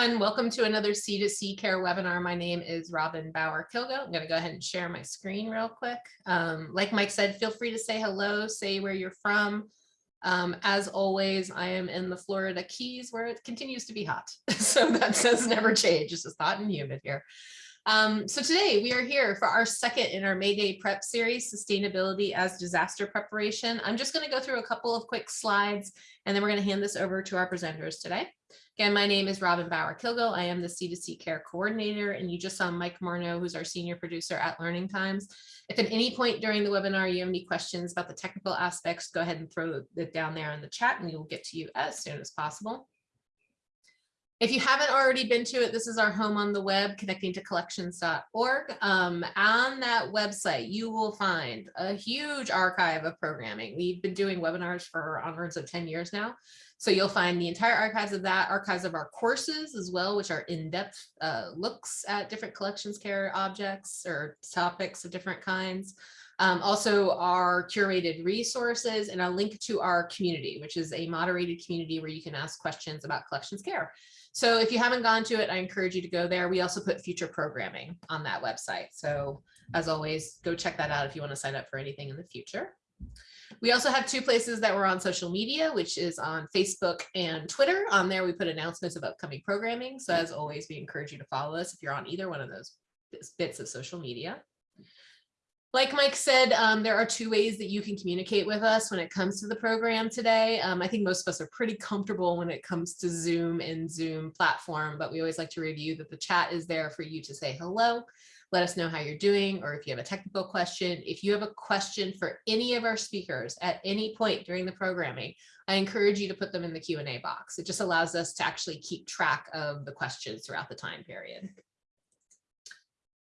everyone. Welcome to another C2C Care webinar. My name is Robin Bauer Kilgo. I'm going to go ahead and share my screen real quick. Um, like Mike said, feel free to say hello, say where you're from. Um, as always, I am in the Florida Keys where it continues to be hot. so that does never change. It's just hot and humid here. Um, so today we are here for our second in our May Day prep series, Sustainability as Disaster Preparation. I'm just going to go through a couple of quick slides and then we're going to hand this over to our presenters today. Again, my name is Robin Bauer Kilgo. I am the C2C Care Coordinator, and you just saw Mike Marno, who's our senior producer at Learning Times. If at any point during the webinar you have any questions about the technical aspects, go ahead and throw it down there in the chat, and we will get to you as soon as possible. If you haven't already been to it, this is our home on the web, connecting to collections.org. Um, on that website, you will find a huge archive of programming. We've been doing webinars for onwards of 10 years now. So you'll find the entire archives of that, archives of our courses as well, which are in-depth uh, looks at different collections care objects or topics of different kinds. Um, also our curated resources and a link to our community, which is a moderated community where you can ask questions about collections care. So if you haven't gone to it, I encourage you to go there. We also put future programming on that website. So as always, go check that out if you want to sign up for anything in the future. We also have two places that we're on social media, which is on Facebook and Twitter. On there, we put announcements of upcoming programming. So as always, we encourage you to follow us if you're on either one of those bits of social media. Like Mike said, um, there are two ways that you can communicate with us when it comes to the program today. Um, I think most of us are pretty comfortable when it comes to Zoom and Zoom platform, but we always like to review that the chat is there for you to say hello let us know how you're doing, or if you have a technical question. If you have a question for any of our speakers at any point during the programming, I encourage you to put them in the Q&A box. It just allows us to actually keep track of the questions throughout the time period.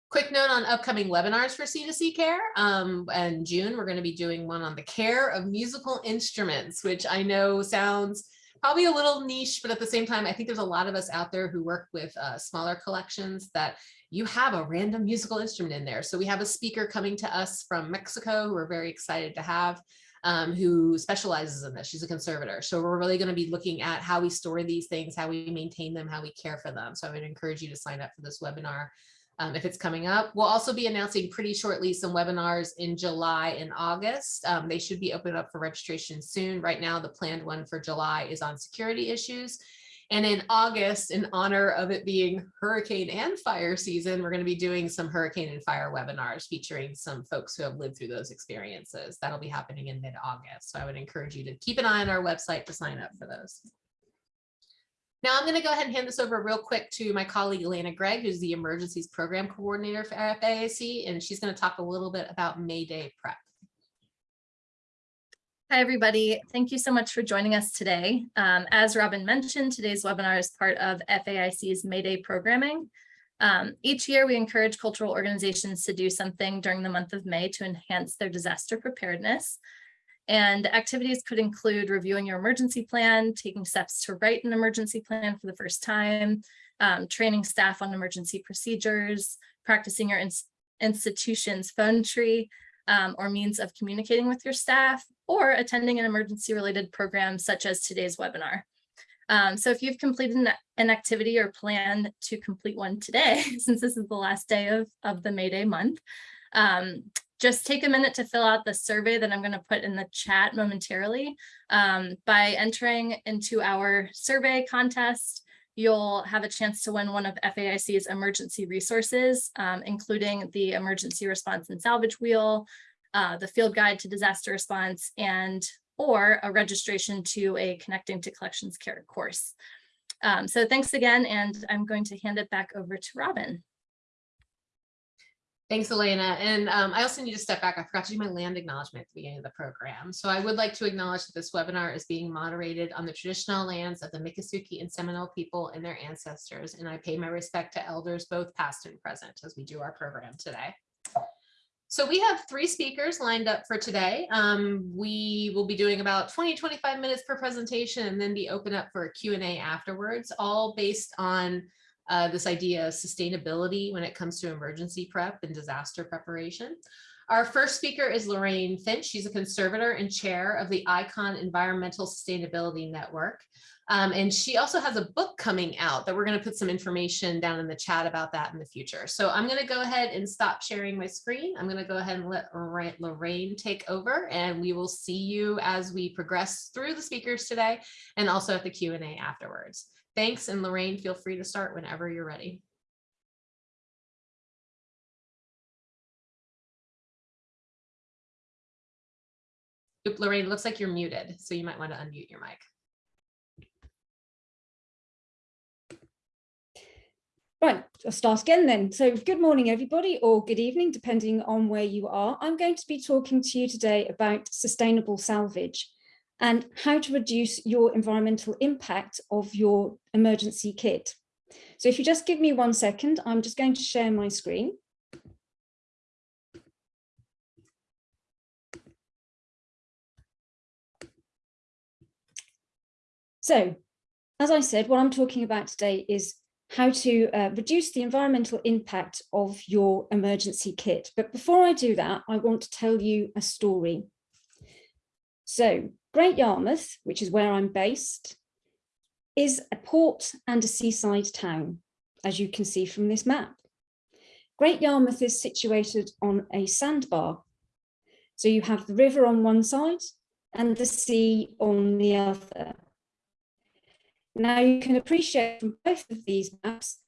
Quick note on upcoming webinars for C2C Care. Um, in June, we're going to be doing one on the care of musical instruments, which I know sounds probably a little niche, but at the same time, I think there's a lot of us out there who work with uh, smaller collections that you have a random musical instrument in there. So we have a speaker coming to us from Mexico who we're very excited to have. Um, who specializes in this. She's a conservator. So we're really going to be looking at how we store these things, how we maintain them, how we care for them. So I would encourage you to sign up for this webinar um, if it's coming up. We'll also be announcing pretty shortly some webinars in July and August. Um, they should be open up for registration soon. Right now, the planned one for July is on security issues. And in August, in honor of it being hurricane and fire season, we're going to be doing some hurricane and fire webinars featuring some folks who have lived through those experiences. That'll be happening in mid-August. So I would encourage you to keep an eye on our website to sign up for those. Now I'm going to go ahead and hand this over real quick to my colleague Elena Gregg, who's the emergencies program coordinator for FAIC, and she's going to talk a little bit about May Day prep. Hi, everybody. Thank you so much for joining us today. Um, as Robin mentioned, today's webinar is part of FAIC's May Day programming. Um, each year, we encourage cultural organizations to do something during the month of May to enhance their disaster preparedness. And activities could include reviewing your emergency plan, taking steps to write an emergency plan for the first time, um, training staff on emergency procedures, practicing your ins institution's phone tree, um, or means of communicating with your staff, or attending an emergency related program such as today's webinar. Um, so if you've completed an, activity or plan to complete one today, since this is the last day of, of the May Day month, um, just take a minute to fill out the survey that I'm going to put in the chat momentarily. Um, by entering into our survey contest, you'll have a chance to win one of FAIC's emergency resources, um, including the emergency response and salvage wheel, uh, the field guide to disaster response, and or a registration to a connecting to collections care course. Um, so thanks again, and I'm going to hand it back over to Robin. Thanks, Elena. And um, I also need to step back. I forgot to do my land acknowledgement at the beginning of the program. So I would like to acknowledge that this webinar is being moderated on the traditional lands of the Miccosukee and Seminole people and their ancestors. And I pay my respect to elders, both past and present, as we do our program today. So we have three speakers lined up for today. Um, we will be doing about 20, 25 minutes per presentation and then be open up for a Q&A afterwards, all based on uh, this idea of sustainability when it comes to emergency prep and disaster preparation. Our first speaker is Lorraine Finch. She's a conservator and chair of the ICON Environmental Sustainability Network. Um, and she also has a book coming out that we're going to put some information down in the chat about that in the future. So I'm going to go ahead and stop sharing my screen. I'm going to go ahead and let Lorraine- take over and we will see you as we progress through the speakers today and also at the Q&A afterwards. Thanks. And Lorraine, feel free to start whenever you're ready. Oop, Lorraine, looks like you're muted, so you might want to unmute your mic. Right, I'll start again then. So good morning, everybody, or good evening, depending on where you are. I'm going to be talking to you today about sustainable salvage and how to reduce your environmental impact of your emergency kit. So if you just give me one second, I'm just going to share my screen. So, as I said, what I'm talking about today is how to uh, reduce the environmental impact of your emergency kit. But before I do that, I want to tell you a story. So Great Yarmouth, which is where I'm based, is a port and a seaside town, as you can see from this map. Great Yarmouth is situated on a sandbar. So you have the river on one side and the sea on the other. Now you can appreciate from both of these maps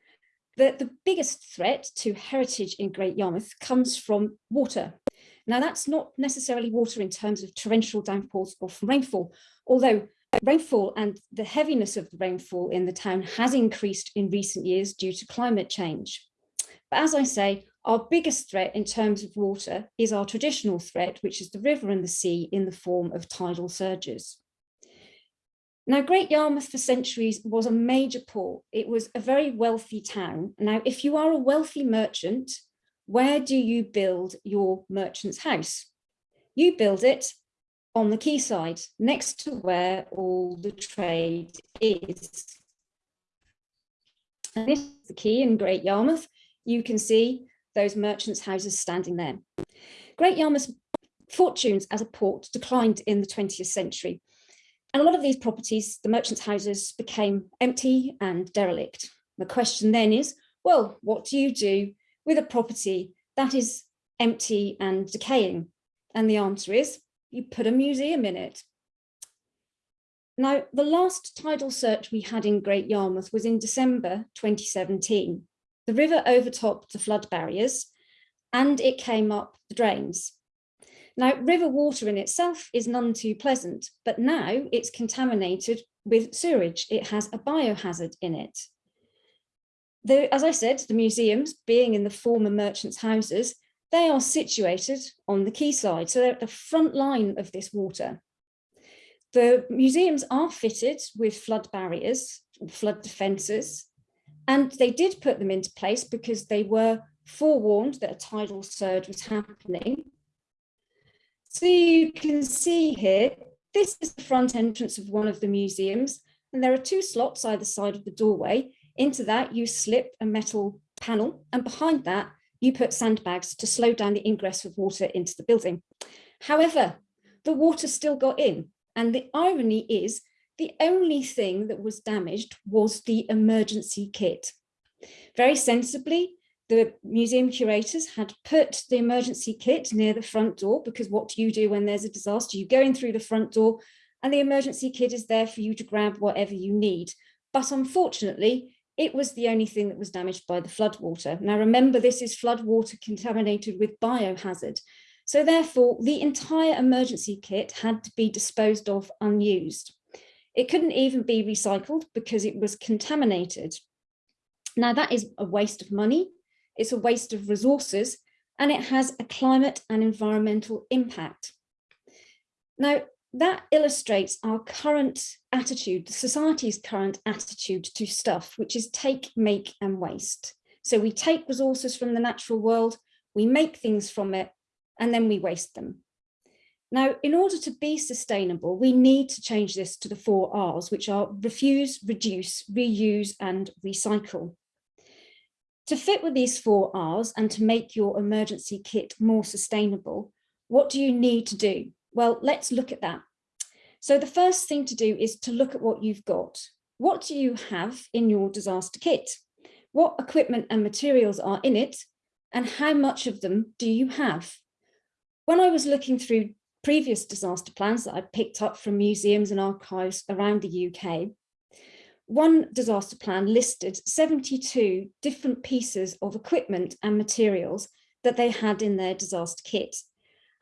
that the biggest threat to heritage in Great Yarmouth comes from water. Now that's not necessarily water in terms of torrential downpours or from rainfall, although rainfall and the heaviness of the rainfall in the town has increased in recent years due to climate change. But as I say, our biggest threat in terms of water is our traditional threat, which is the river and the sea in the form of tidal surges. Now, Great Yarmouth for centuries was a major port. It was a very wealthy town. Now, if you are a wealthy merchant, where do you build your merchant's house? You build it on the quayside, next to where all the trade is. And this is the quay in Great Yarmouth. You can see those merchants' houses standing there. Great Yarmouth's fortunes as a port declined in the 20th century. And a lot of these properties, the merchants' houses, became empty and derelict. The question then is, well, what do you do with a property that is empty and decaying? And the answer is, you put a museum in it. Now, the last tidal surge we had in Great Yarmouth was in December 2017. The river overtopped the flood barriers and it came up the drains. Now, river water in itself is none too pleasant, but now it's contaminated with sewage. It has a biohazard in it. The, as I said, the museums, being in the former merchants' houses, they are situated on the quayside, so they're at the front line of this water. The museums are fitted with flood barriers, flood defences, and they did put them into place because they were forewarned that a tidal surge was happening so you can see here, this is the front entrance of one of the museums, and there are two slots either side of the doorway. Into that, you slip a metal panel, and behind that, you put sandbags to slow down the ingress of water into the building. However, the water still got in, and the irony is the only thing that was damaged was the emergency kit. Very sensibly, the museum curators had put the emergency kit near the front door because what do you do when there's a disaster? You go in through the front door and the emergency kit is there for you to grab whatever you need. But unfortunately, it was the only thing that was damaged by the floodwater. Now remember, this is floodwater contaminated with biohazard. So therefore, the entire emergency kit had to be disposed of unused. It couldn't even be recycled because it was contaminated. Now that is a waste of money it's a waste of resources, and it has a climate and environmental impact. Now, that illustrates our current attitude, society's current attitude to stuff, which is take, make and waste. So we take resources from the natural world, we make things from it, and then we waste them. Now, in order to be sustainable, we need to change this to the four R's, which are refuse, reduce, reuse, and recycle. To fit with these four R's and to make your emergency kit more sustainable, what do you need to do? Well, let's look at that. So the first thing to do is to look at what you've got. What do you have in your disaster kit? What equipment and materials are in it? And how much of them do you have? When I was looking through previous disaster plans that I picked up from museums and archives around the UK, one disaster plan listed 72 different pieces of equipment and materials that they had in their disaster kit.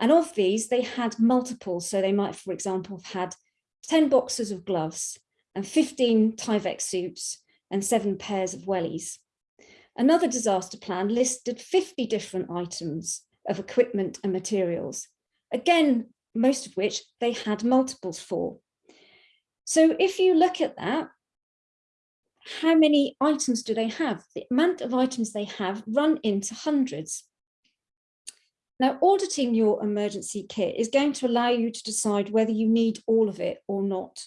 And of these, they had multiples. So they might, for example, have had 10 boxes of gloves and 15 Tyvek suits and seven pairs of wellies. Another disaster plan listed 50 different items of equipment and materials. Again, most of which they had multiples for. So if you look at that, how many items do they have? The amount of items they have run into hundreds. Now, auditing your emergency kit is going to allow you to decide whether you need all of it or not.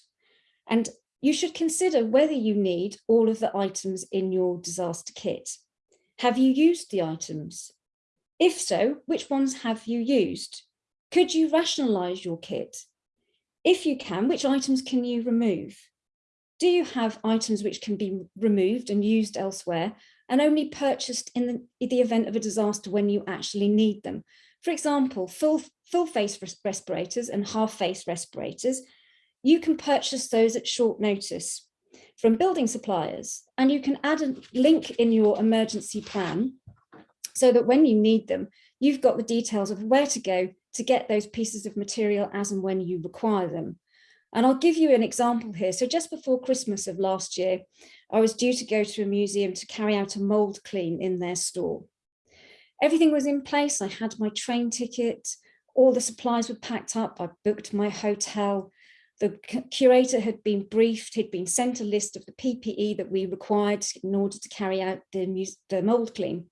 And you should consider whether you need all of the items in your disaster kit. Have you used the items? If so, which ones have you used? Could you rationalise your kit? If you can, which items can you remove? Do you have items which can be removed and used elsewhere and only purchased in the, the event of a disaster when you actually need them? For example, full, full face respirators and half face respirators, you can purchase those at short notice from building suppliers and you can add a link in your emergency plan so that when you need them, you've got the details of where to go to get those pieces of material as and when you require them. And I'll give you an example here. So just before Christmas of last year, I was due to go to a museum to carry out a mold clean in their store. Everything was in place. I had my train ticket, all the supplies were packed up. I booked my hotel. The curator had been briefed, he'd been sent a list of the PPE that we required in order to carry out the, the mold clean.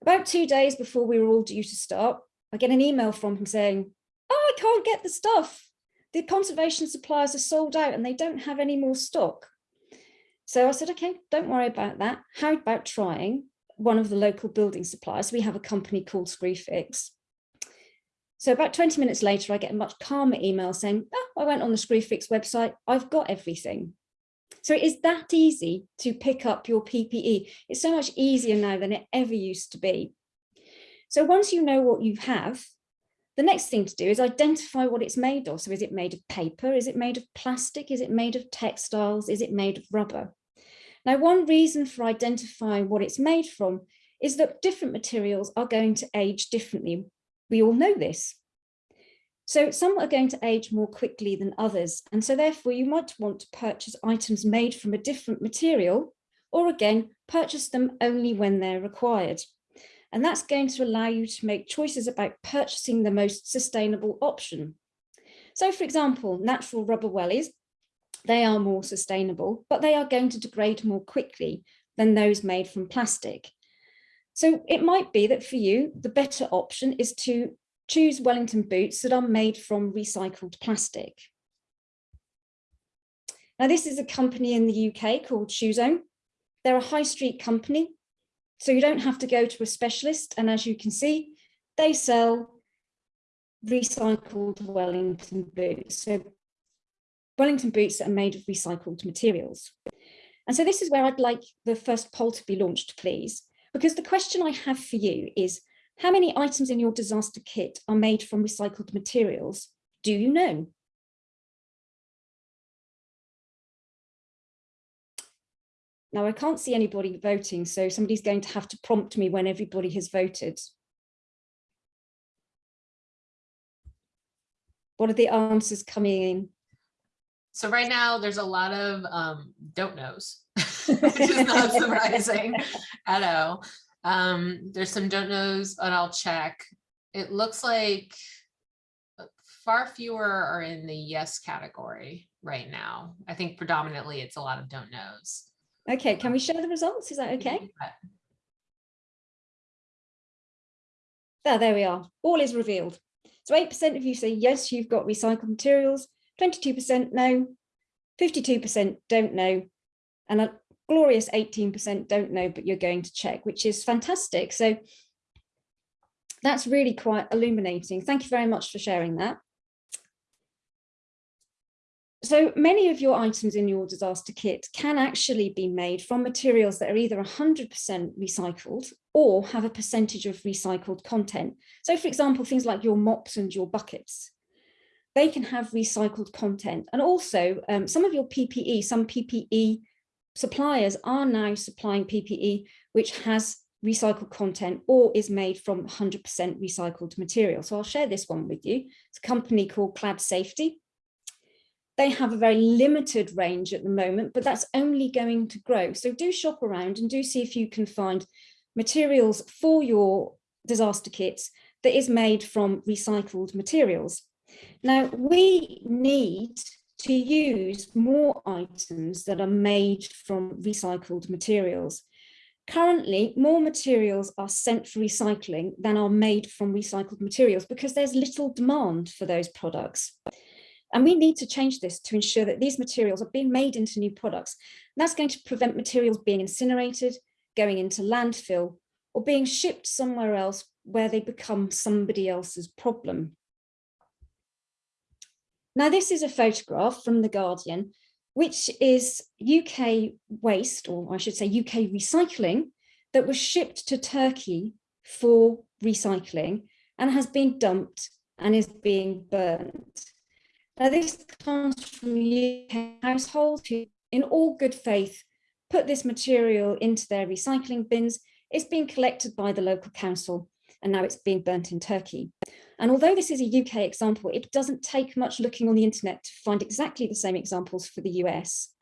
About two days before we were all due to start, I get an email from him saying, oh, I can't get the stuff the conservation suppliers are sold out and they don't have any more stock. So I said, okay, don't worry about that. How about trying one of the local building suppliers? We have a company called Screwfix. So about 20 minutes later, I get a much calmer email saying, oh, I went on the Screwfix website, I've got everything. So it is that easy to pick up your PPE. It's so much easier now than it ever used to be. So once you know what you have, the next thing to do is identify what it's made of. So is it made of paper? Is it made of plastic? Is it made of textiles? Is it made of rubber? Now, one reason for identifying what it's made from is that different materials are going to age differently. We all know this. So some are going to age more quickly than others. And so therefore you might want to purchase items made from a different material, or again, purchase them only when they're required. And that's going to allow you to make choices about purchasing the most sustainable option. So for example, natural rubber wellies, they are more sustainable, but they are going to degrade more quickly than those made from plastic. So it might be that for you, the better option is to choose Wellington boots that are made from recycled plastic. Now, this is a company in the UK called Shoezone. They're a high street company so you don't have to go to a specialist. And as you can see, they sell recycled Wellington boots. So Wellington boots that are made of recycled materials. And so this is where I'd like the first poll to be launched, please, because the question I have for you is, how many items in your disaster kit are made from recycled materials? Do you know? Now I can't see anybody voting, so somebody's going to have to prompt me when everybody has voted. What are the answers coming in? So right now there's a lot of um, don't knows, which is not surprising at all. Um, there's some don't knows and I'll check. It looks like far fewer are in the yes category right now. I think predominantly it's a lot of don't knows. Okay, can we share the results? Is that okay? There, there we are. All is revealed. So 8% of you say, yes, you've got recycled materials, 22% know, 52% don't know, and a glorious 18% don't know, but you're going to check, which is fantastic. So that's really quite illuminating. Thank you very much for sharing that. So many of your items in your disaster kit can actually be made from materials that are either 100% recycled or have a percentage of recycled content. So for example, things like your mops and your buckets, they can have recycled content. And also um, some of your PPE, some PPE suppliers are now supplying PPE which has recycled content or is made from 100% recycled material. So I'll share this one with you. It's a company called Clad Safety. They have a very limited range at the moment, but that's only going to grow. So do shop around and do see if you can find materials for your disaster kits that is made from recycled materials. Now, we need to use more items that are made from recycled materials. Currently, more materials are sent for recycling than are made from recycled materials because there's little demand for those products. And we need to change this to ensure that these materials are being made into new products. That's going to prevent materials being incinerated, going into landfill, or being shipped somewhere else where they become somebody else's problem. Now, this is a photograph from The Guardian, which is UK waste, or I should say UK recycling, that was shipped to Turkey for recycling and has been dumped and is being burnt. Now, this comes from UK households who, in all good faith, put this material into their recycling bins. It's been collected by the local council and now it's being burnt in Turkey. And although this is a UK example, it doesn't take much looking on the internet to find exactly the same examples for the US.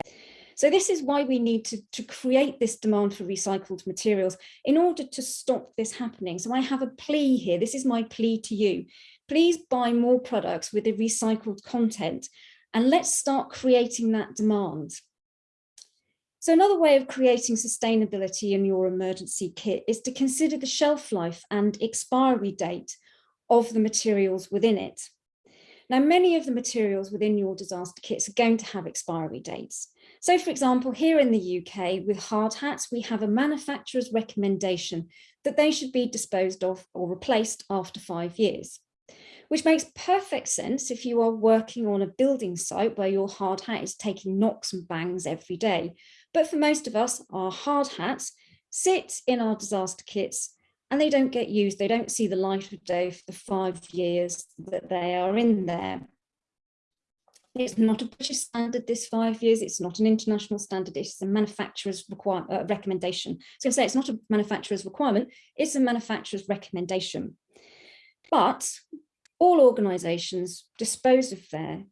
So this is why we need to, to create this demand for recycled materials in order to stop this happening. So I have a plea here. This is my plea to you. Please buy more products with a recycled content and let's start creating that demand. So another way of creating sustainability in your emergency kit is to consider the shelf life and expiry date of the materials within it. Now, many of the materials within your disaster kits are going to have expiry dates. So for example, here in the UK with hard hats, we have a manufacturer's recommendation that they should be disposed of or replaced after five years, which makes perfect sense if you are working on a building site where your hard hat is taking knocks and bangs every day. But for most of us, our hard hats sit in our disaster kits and they don't get used. They don't see the light of day for the five years that they are in there. It's not a British standard, this five years. It's not an international standard. It's a manufacturer's require, uh, recommendation. So I say it's not a manufacturer's requirement. It's a manufacturer's recommendation. But all organisations dispose of their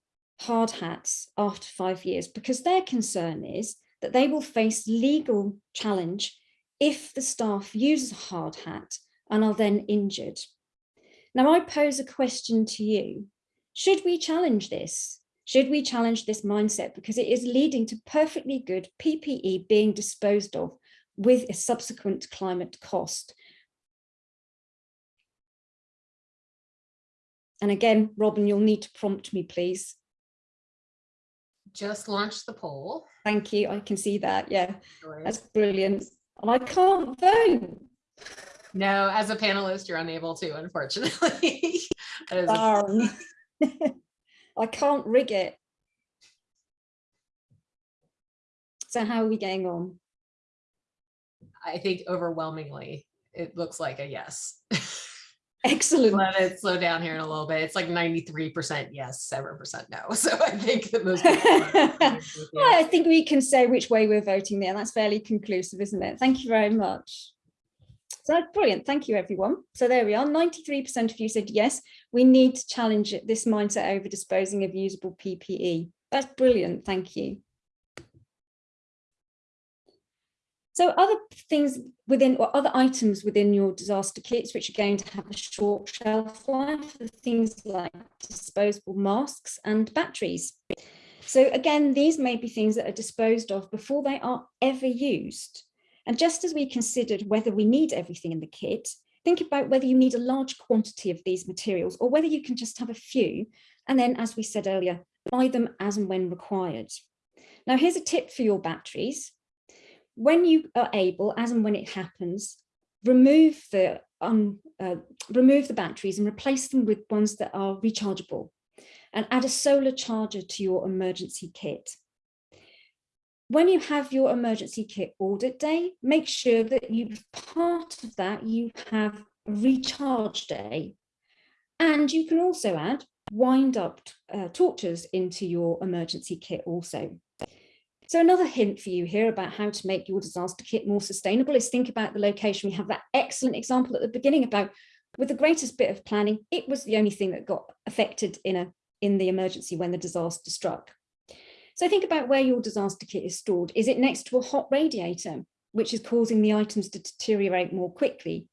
hard hats after five years because their concern is that they will face legal challenge if the staff uses a hard hat and are then injured. Now I pose a question to you. Should we challenge this? Should we challenge this mindset? Because it is leading to perfectly good PPE being disposed of with a subsequent climate cost. And again, Robin, you'll need to prompt me, please. Just launched the poll. Thank you. I can see that. Yeah, that's brilliant and I can't vote. No, as a panelist, you're unable to, unfortunately. That is a- Darn. I can't rig it. So how are we getting on? I think overwhelmingly, it looks like a yes. Excellent. Let it slow down here in a little bit. It's like 93% yes, 7% no. So I think that most people are- I think we can say which way we're voting there. That's fairly conclusive, isn't it? Thank you very much. So that's brilliant. Thank you, everyone. So there we are. 93% of you said yes, we need to challenge this mindset over disposing of usable PPE. That's brilliant. Thank you. So other things within or other items within your disaster kits which are going to have a short shelf life things like disposable masks and batteries. So again, these may be things that are disposed of before they are ever used. And just as we considered whether we need everything in the kit, think about whether you need a large quantity of these materials or whether you can just have a few. And then, as we said earlier, buy them as and when required. Now, here's a tip for your batteries when you are able, as and when it happens, remove the um, uh, remove the batteries and replace them with ones that are rechargeable and add a solar charger to your emergency kit. When you have your emergency kit audit day, make sure that you part of that you have a recharge day. And you can also add wind up uh, torches into your emergency kit also. So another hint for you here about how to make your disaster kit more sustainable is think about the location. We have that excellent example at the beginning about with the greatest bit of planning, it was the only thing that got affected in a in the emergency when the disaster struck. So think about where your disaster kit is stored. Is it next to a hot radiator, which is causing the items to deteriorate more quickly?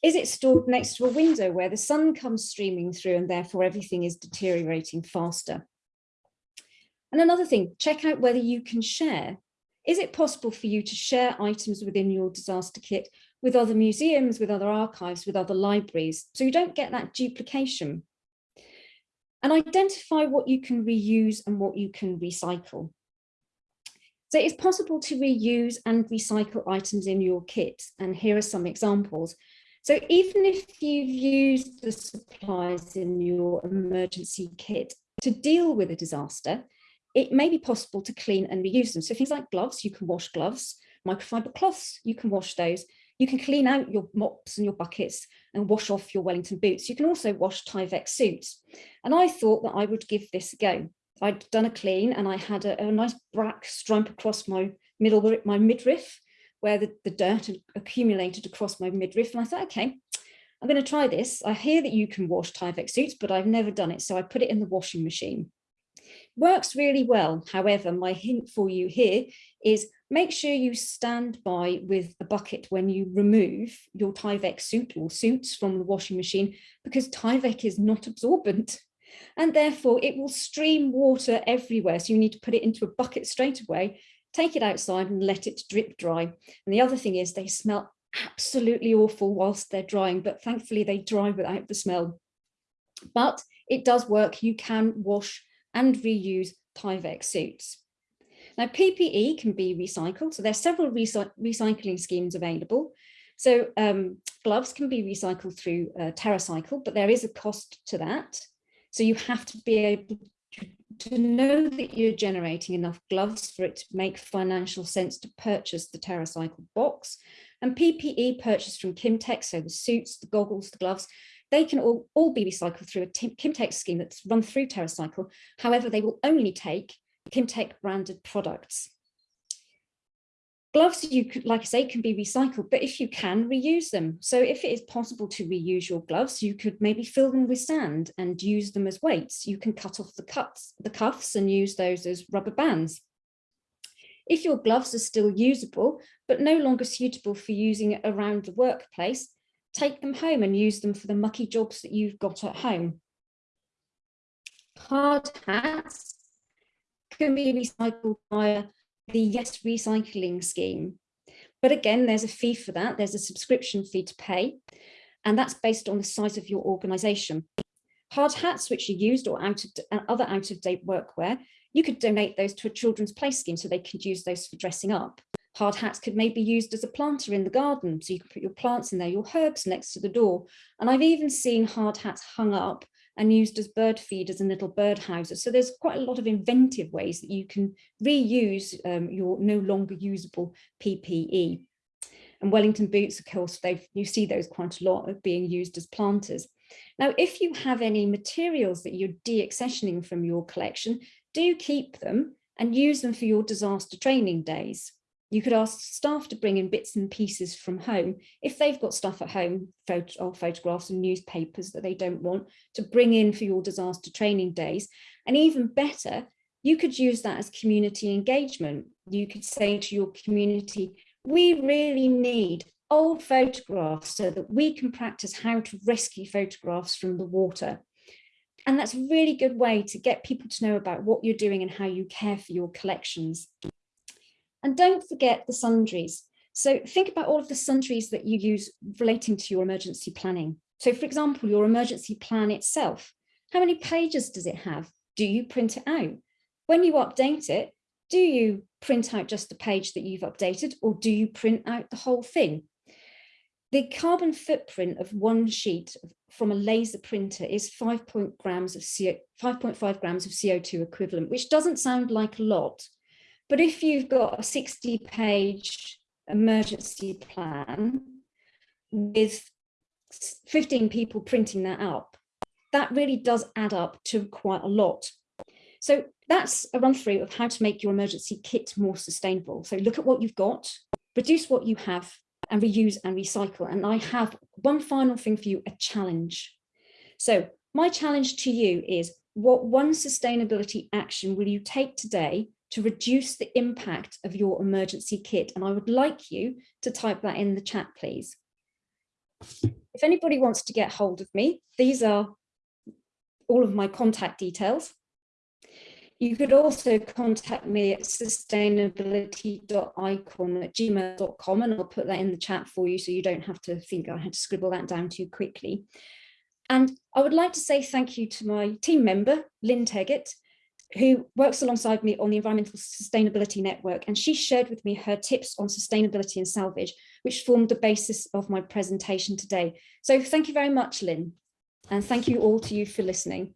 Is it stored next to a window where the sun comes streaming through and therefore everything is deteriorating faster? And another thing, check out whether you can share. Is it possible for you to share items within your disaster kit with other museums, with other archives, with other libraries, so you don't get that duplication? And identify what you can reuse and what you can recycle. So it's possible to reuse and recycle items in your kit, and here are some examples. So even if you've used the supplies in your emergency kit to deal with a disaster, it may be possible to clean and reuse them. So things like gloves, you can wash gloves, microfiber cloths, you can wash those. You can clean out your mops and your buckets and wash off your Wellington boots. You can also wash Tyvek suits. And I thought that I would give this a go. I'd done a clean and I had a, a nice black stripe across my middle, my midriff, where the, the dirt had accumulated across my midriff. And I thought, okay, I'm going to try this. I hear that you can wash Tyvek suits, but I've never done it. So I put it in the washing machine works really well. However, my hint for you here is make sure you stand by with a bucket when you remove your Tyvek suit or suits from the washing machine because Tyvek is not absorbent and therefore it will stream water everywhere. So you need to put it into a bucket straight away, take it outside and let it drip dry. And the other thing is they smell absolutely awful whilst they're drying, but thankfully they dry without the smell. But it does work. You can wash and reuse Tyvek suits. Now PPE can be recycled, so there's several recy recycling schemes available. So um, gloves can be recycled through uh, TerraCycle, but there is a cost to that. So you have to be able to know that you're generating enough gloves for it to make financial sense to purchase the TerraCycle box. And PPE purchased from Kimtech, so the suits, the goggles, the gloves, they can all, all be recycled through a Kimtech scheme that's run through TerraCycle. However, they will only take Kimtech branded products. Gloves, you could, like I say, can be recycled, but if you can, reuse them. So if it is possible to reuse your gloves, you could maybe fill them with sand and use them as weights. You can cut off the cuts, the cuffs and use those as rubber bands. If your gloves are still usable, but no longer suitable for using around the workplace, take them home and use them for the mucky jobs that you've got at home. Hard hats can be recycled via the Yes Recycling scheme. But again, there's a fee for that. There's a subscription fee to pay, and that's based on the size of your organization. Hard hats, which are used or out of, uh, other out of date workwear, you could donate those to a children's play scheme so they could use those for dressing up. Hard hats could maybe be used as a planter in the garden. So you can put your plants in there, your herbs next to the door. And I've even seen hard hats hung up and used as bird feeders and little bird houses. So there's quite a lot of inventive ways that you can reuse um, your no longer usable PPE. And Wellington boots, of course, you see those quite a lot of being used as planters. Now, if you have any materials that you're deaccessioning from your collection, do keep them and use them for your disaster training days. You could ask staff to bring in bits and pieces from home if they've got stuff at home, photo or photographs and newspapers that they don't want to bring in for your disaster training days. And even better, you could use that as community engagement. You could say to your community, we really need old photographs so that we can practice how to rescue photographs from the water. And that's a really good way to get people to know about what you're doing and how you care for your collections. And don't forget the sundries. So think about all of the sundries that you use relating to your emergency planning. So for example, your emergency plan itself, how many pages does it have? Do you print it out? When you update it, do you print out just the page that you've updated or do you print out the whole thing? The carbon footprint of one sheet from a laser printer is 5 point grams of CO, 5.5 grams of CO2 equivalent, which doesn't sound like a lot. But if you've got a 60 page emergency plan with 15 people printing that up, that really does add up to quite a lot. So that's a run through of how to make your emergency kit more sustainable. So look at what you've got, reduce what you have and reuse and recycle. And I have one final thing for you, a challenge. So my challenge to you is what one sustainability action will you take today to reduce the impact of your emergency kit? And I would like you to type that in the chat, please. If anybody wants to get hold of me, these are all of my contact details. You could also contact me at sustainability.icon at gmail.com and I'll put that in the chat for you so you don't have to think I had to scribble that down too quickly. And I would like to say thank you to my team member, Lynn Teggett, who works alongside me on the Environmental Sustainability Network. And she shared with me her tips on sustainability and salvage, which formed the basis of my presentation today. So thank you very much, Lynn. And thank you all to you for listening.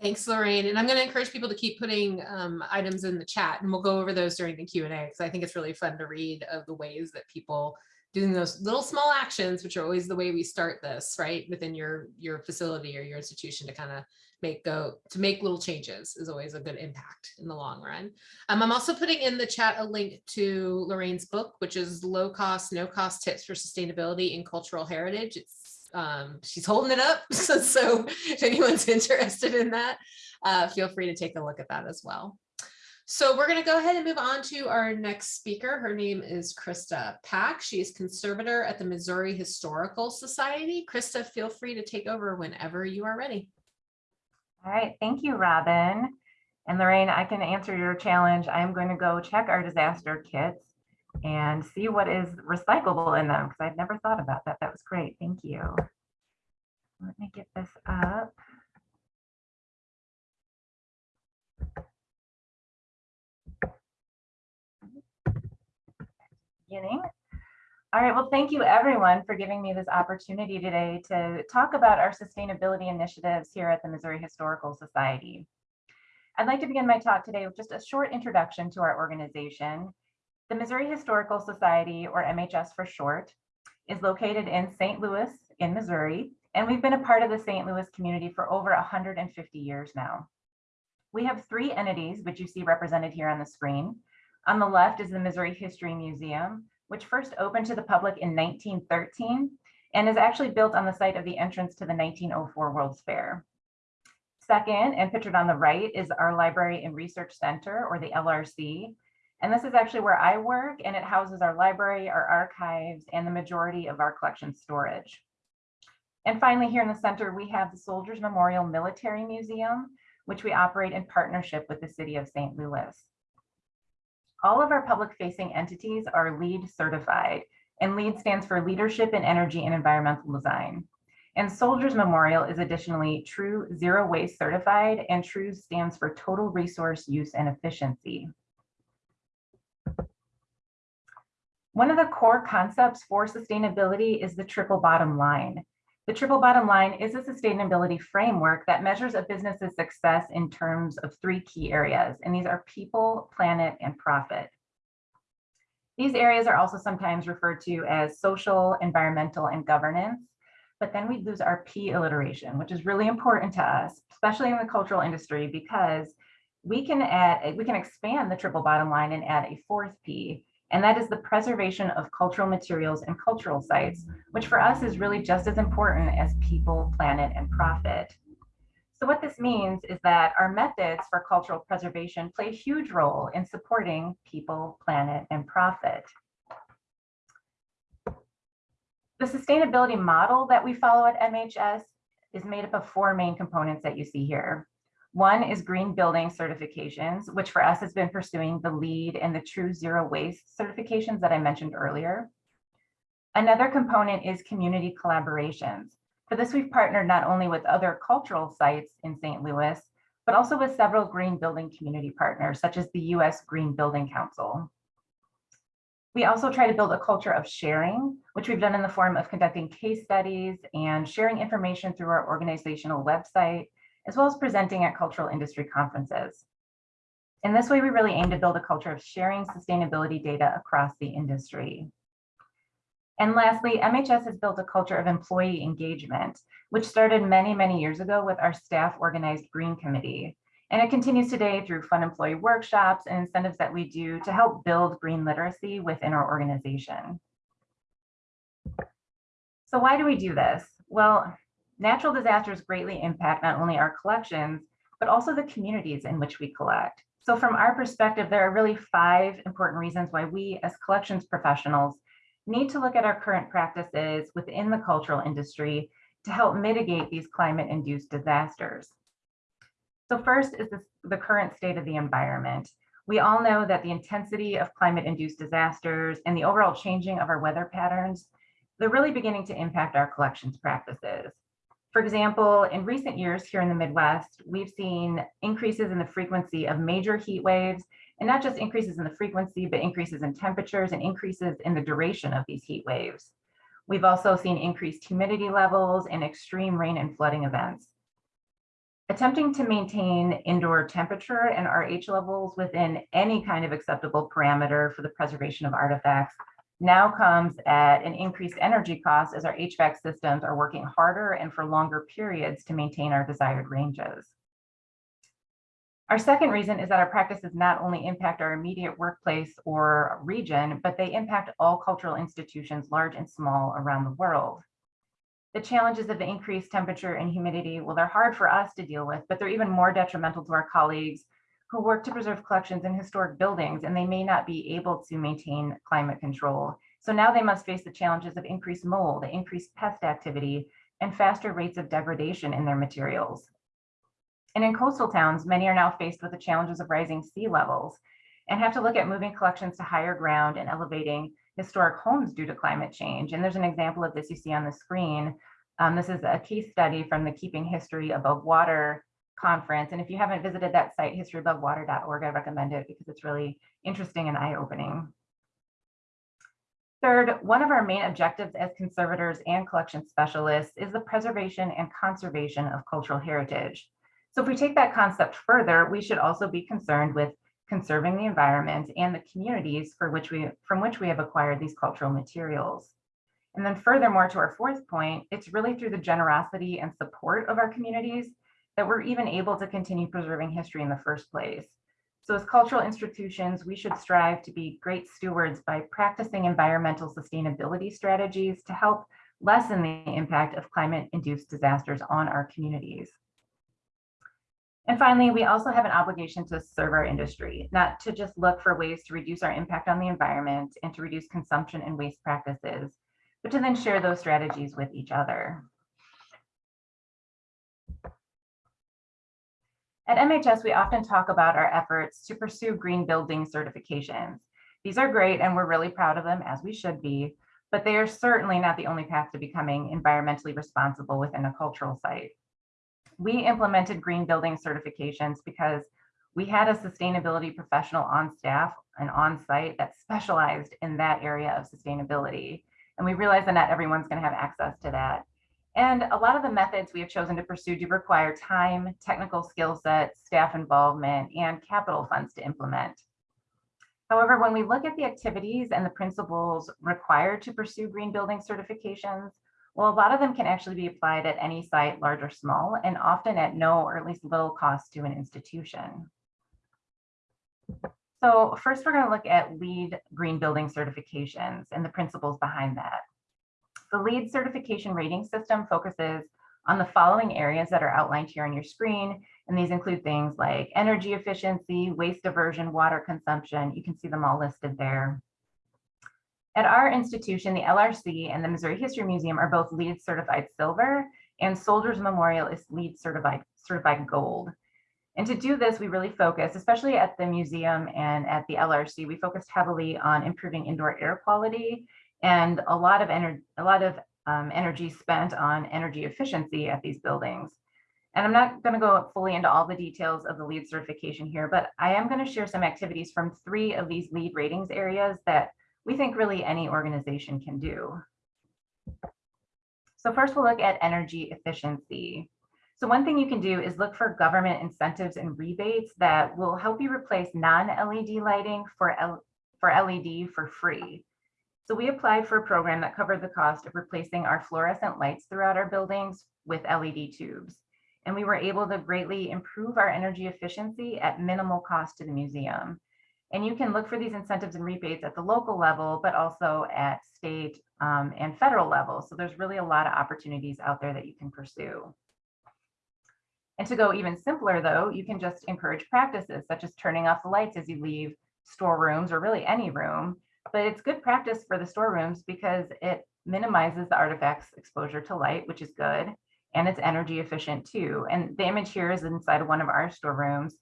Thanks, Lorraine. And I'm going to encourage people to keep putting um, items in the chat and we'll go over those during the Q and A because I think it's really fun to read of the ways that people doing those little small actions, which are always the way we start this, right? Within your your facility or your institution to kind of make go to make little changes is always a good impact in the long run. Um, I'm also putting in the chat a link to Lorraine's book, which is low cost, no cost tips for sustainability and cultural heritage. It's um, she's holding it up. So, so if anyone's interested in that, uh, feel free to take a look at that as well. So we're going to go ahead and move on to our next speaker. Her name is Krista Pack. She is conservator at the Missouri Historical Society. Krista, feel free to take over whenever you are ready. All right, thank you, Robin. And Lorraine, I can answer your challenge. I'm going to go check our disaster kits and see what is recyclable in them because I've never thought about that. That was great. Thank you. Let me get this up. Beginning. All right, well, thank you everyone for giving me this opportunity today to talk about our sustainability initiatives here at the Missouri Historical Society. I'd like to begin my talk today with just a short introduction to our organization. The Missouri Historical Society, or MHS for short, is located in St. Louis in Missouri, and we've been a part of the St. Louis community for over 150 years now. We have three entities, which you see represented here on the screen. On the left is the Missouri History Museum, which first opened to the public in 1913 and is actually built on the site of the entrance to the 1904 World's Fair. Second, and pictured on the right, is our Library and Research Center, or the LRC. And this is actually where I work, and it houses our library, our archives, and the majority of our collection storage. And finally, here in the center, we have the Soldiers Memorial Military Museum, which we operate in partnership with the city of St. Louis. All of our public facing entities are LEED certified and LEED stands for Leadership in Energy and Environmental Design. And Soldiers Memorial is additionally True Zero Waste certified and True stands for Total Resource Use and Efficiency. One of the core concepts for sustainability is the triple bottom line. The triple bottom line is a sustainability framework that measures a business's success in terms of three key areas, and these are people, planet, and profit. These areas are also sometimes referred to as social, environmental, and governance, but then we lose our P alliteration, which is really important to us, especially in the cultural industry, because we can add, we can expand the triple bottom line and add a fourth P, and that is the preservation of cultural materials and cultural sites, which for us is really just as important as people, planet, and profit. So what this means is that our methods for cultural preservation play a huge role in supporting people, planet, and profit. The sustainability model that we follow at MHS is made up of four main components that you see here. One is green building certifications, which for us has been pursuing the LEED and the true zero waste certifications that I mentioned earlier. Another component is community collaborations. For this, we've partnered not only with other cultural sites in St. Louis, but also with several green building community partners, such as the US Green Building Council. We also try to build a culture of sharing, which we've done in the form of conducting case studies and sharing information through our organizational website, as well as presenting at cultural industry conferences. In this way, we really aim to build a culture of sharing sustainability data across the industry. And lastly, MHS has built a culture of employee engagement, which started many, many years ago with our staff organized Green Committee. And it continues today through fun employee workshops and incentives that we do to help build green literacy within our organization. So why do we do this? Well, natural disasters greatly impact not only our collections, but also the communities in which we collect. So from our perspective, there are really five important reasons why we as collections professionals need to look at our current practices within the cultural industry to help mitigate these climate induced disasters. So first is this, the current state of the environment. We all know that the intensity of climate induced disasters and the overall changing of our weather patterns, they're really beginning to impact our collections practices. For example, in recent years here in the Midwest, we've seen increases in the frequency of major heat waves and not just increases in the frequency, but increases in temperatures and increases in the duration of these heat waves. We've also seen increased humidity levels and extreme rain and flooding events. Attempting to maintain indoor temperature and RH levels within any kind of acceptable parameter for the preservation of artifacts now comes at an increased energy cost as our HVAC systems are working harder and for longer periods to maintain our desired ranges. Our second reason is that our practices not only impact our immediate workplace or region, but they impact all cultural institutions, large and small, around the world. The challenges of the increased temperature and humidity, well, they're hard for us to deal with, but they're even more detrimental to our colleagues who work to preserve collections in historic buildings, and they may not be able to maintain climate control. So now they must face the challenges of increased mold, increased pest activity, and faster rates of degradation in their materials. And in coastal towns, many are now faced with the challenges of rising sea levels and have to look at moving collections to higher ground and elevating historic homes due to climate change. And there's an example of this you see on the screen. Um, this is a case study from the Keeping History Above Water conference. And if you haven't visited that site, historyabovewater.org, I recommend it because it's really interesting and eye-opening. Third, one of our main objectives as conservators and collection specialists is the preservation and conservation of cultural heritage. So if we take that concept further, we should also be concerned with conserving the environment and the communities for which we, from which we have acquired these cultural materials. And then furthermore, to our fourth point, it's really through the generosity and support of our communities that we're even able to continue preserving history in the first place. So as cultural institutions, we should strive to be great stewards by practicing environmental sustainability strategies to help lessen the impact of climate-induced disasters on our communities. And finally, we also have an obligation to serve our industry, not to just look for ways to reduce our impact on the environment and to reduce consumption and waste practices, but to then share those strategies with each other. At MHS, we often talk about our efforts to pursue green building certifications. These are great and we're really proud of them as we should be, but they are certainly not the only path to becoming environmentally responsible within a cultural site we implemented green building certifications because we had a sustainability professional on staff and on site that specialized in that area of sustainability. And we realized that not everyone's going to have access to that. And a lot of the methods we have chosen to pursue do require time, technical skill sets, staff involvement, and capital funds to implement. However, when we look at the activities and the principles required to pursue green building certifications, well, a lot of them can actually be applied at any site, large or small, and often at no or at least little cost to an institution. So first, we're going to look at LEED green building certifications and the principles behind that. The LEED certification rating system focuses on the following areas that are outlined here on your screen. And these include things like energy efficiency, waste diversion, water consumption. You can see them all listed there. At our institution, the LRC and the Missouri History Museum are both LEED certified silver and Soldiers Memorial is LEED certified, certified gold. And to do this, we really focus, especially at the museum and at the LRC, we focused heavily on improving indoor air quality and a lot of energy, a lot of um, energy spent on energy efficiency at these buildings. And I'm not going to go fully into all the details of the LEED certification here, but I am going to share some activities from three of these LEED ratings areas that we think really any organization can do. So first we'll look at energy efficiency. So one thing you can do is look for government incentives and rebates that will help you replace non-LED lighting for, L for LED for free. So we applied for a program that covered the cost of replacing our fluorescent lights throughout our buildings with LED tubes. And we were able to greatly improve our energy efficiency at minimal cost to the museum. And you can look for these incentives and rebates at the local level, but also at state um, and federal level. So there's really a lot of opportunities out there that you can pursue. And to go even simpler though, you can just encourage practices such as turning off the lights as you leave storerooms or really any room. But it's good practice for the storerooms because it minimizes the artifacts exposure to light, which is good. And it's energy efficient too. And the image here is inside of one of our storerooms.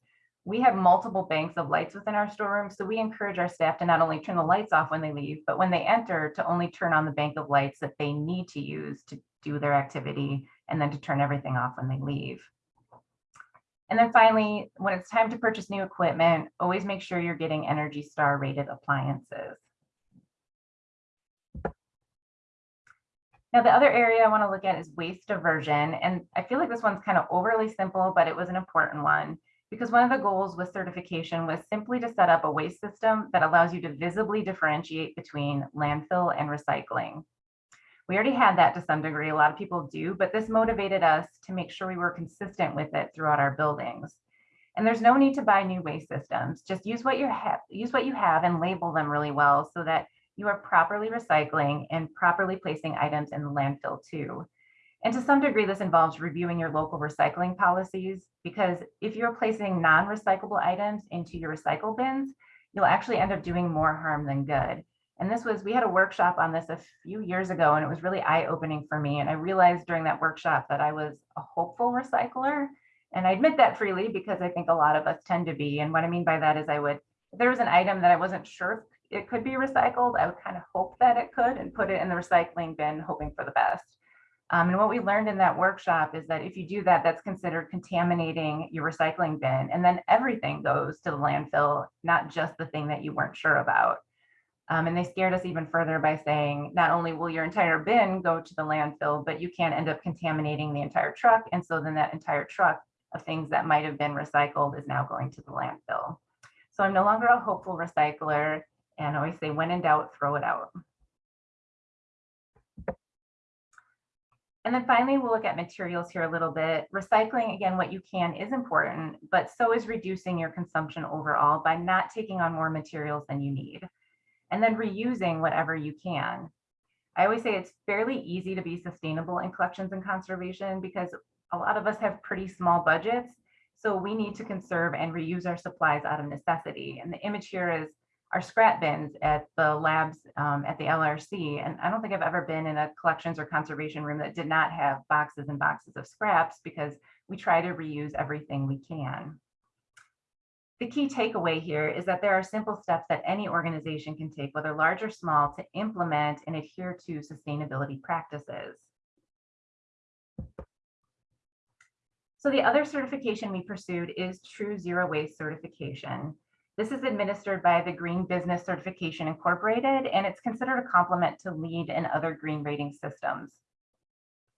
We have multiple banks of lights within our storeroom. So we encourage our staff to not only turn the lights off when they leave, but when they enter to only turn on the bank of lights that they need to use to do their activity and then to turn everything off when they leave. And then finally, when it's time to purchase new equipment, always make sure you're getting Energy Star rated appliances. Now, the other area I want to look at is waste diversion. And I feel like this one's kind of overly simple, but it was an important one because one of the goals with certification was simply to set up a waste system that allows you to visibly differentiate between landfill and recycling. We already had that to some degree, a lot of people do, but this motivated us to make sure we were consistent with it throughout our buildings. And there's no need to buy new waste systems. Just use what you have, use what you have and label them really well so that you are properly recycling and properly placing items in the landfill too. And to some degree, this involves reviewing your local recycling policies because if you're placing non-recyclable items into your recycle bins, you'll actually end up doing more harm than good. And this was, we had a workshop on this a few years ago and it was really eye-opening for me. And I realized during that workshop that I was a hopeful recycler. And I admit that freely because I think a lot of us tend to be. And what I mean by that is I would, if there was an item that I wasn't sure it could be recycled, I would kind of hope that it could and put it in the recycling bin, hoping for the best. Um, and what we learned in that workshop is that if you do that, that's considered contaminating your recycling bin. And then everything goes to the landfill, not just the thing that you weren't sure about. Um, and they scared us even further by saying, not only will your entire bin go to the landfill, but you can end up contaminating the entire truck. And so then that entire truck of things that might have been recycled is now going to the landfill. So I'm no longer a hopeful recycler and I always say, when in doubt, throw it out. And then finally, we'll look at materials here a little bit. Recycling, again, what you can is important, but so is reducing your consumption overall by not taking on more materials than you need. And then reusing whatever you can. I always say it's fairly easy to be sustainable in collections and conservation because a lot of us have pretty small budgets. So we need to conserve and reuse our supplies out of necessity. And the image here is our scrap bins at the labs um, at the LRC. And I don't think I've ever been in a collections or conservation room that did not have boxes and boxes of scraps because we try to reuse everything we can. The key takeaway here is that there are simple steps that any organization can take, whether large or small, to implement and adhere to sustainability practices. So the other certification we pursued is True Zero Waste certification. This is administered by the Green Business Certification Incorporated, and it's considered a complement to LEED and other green rating systems.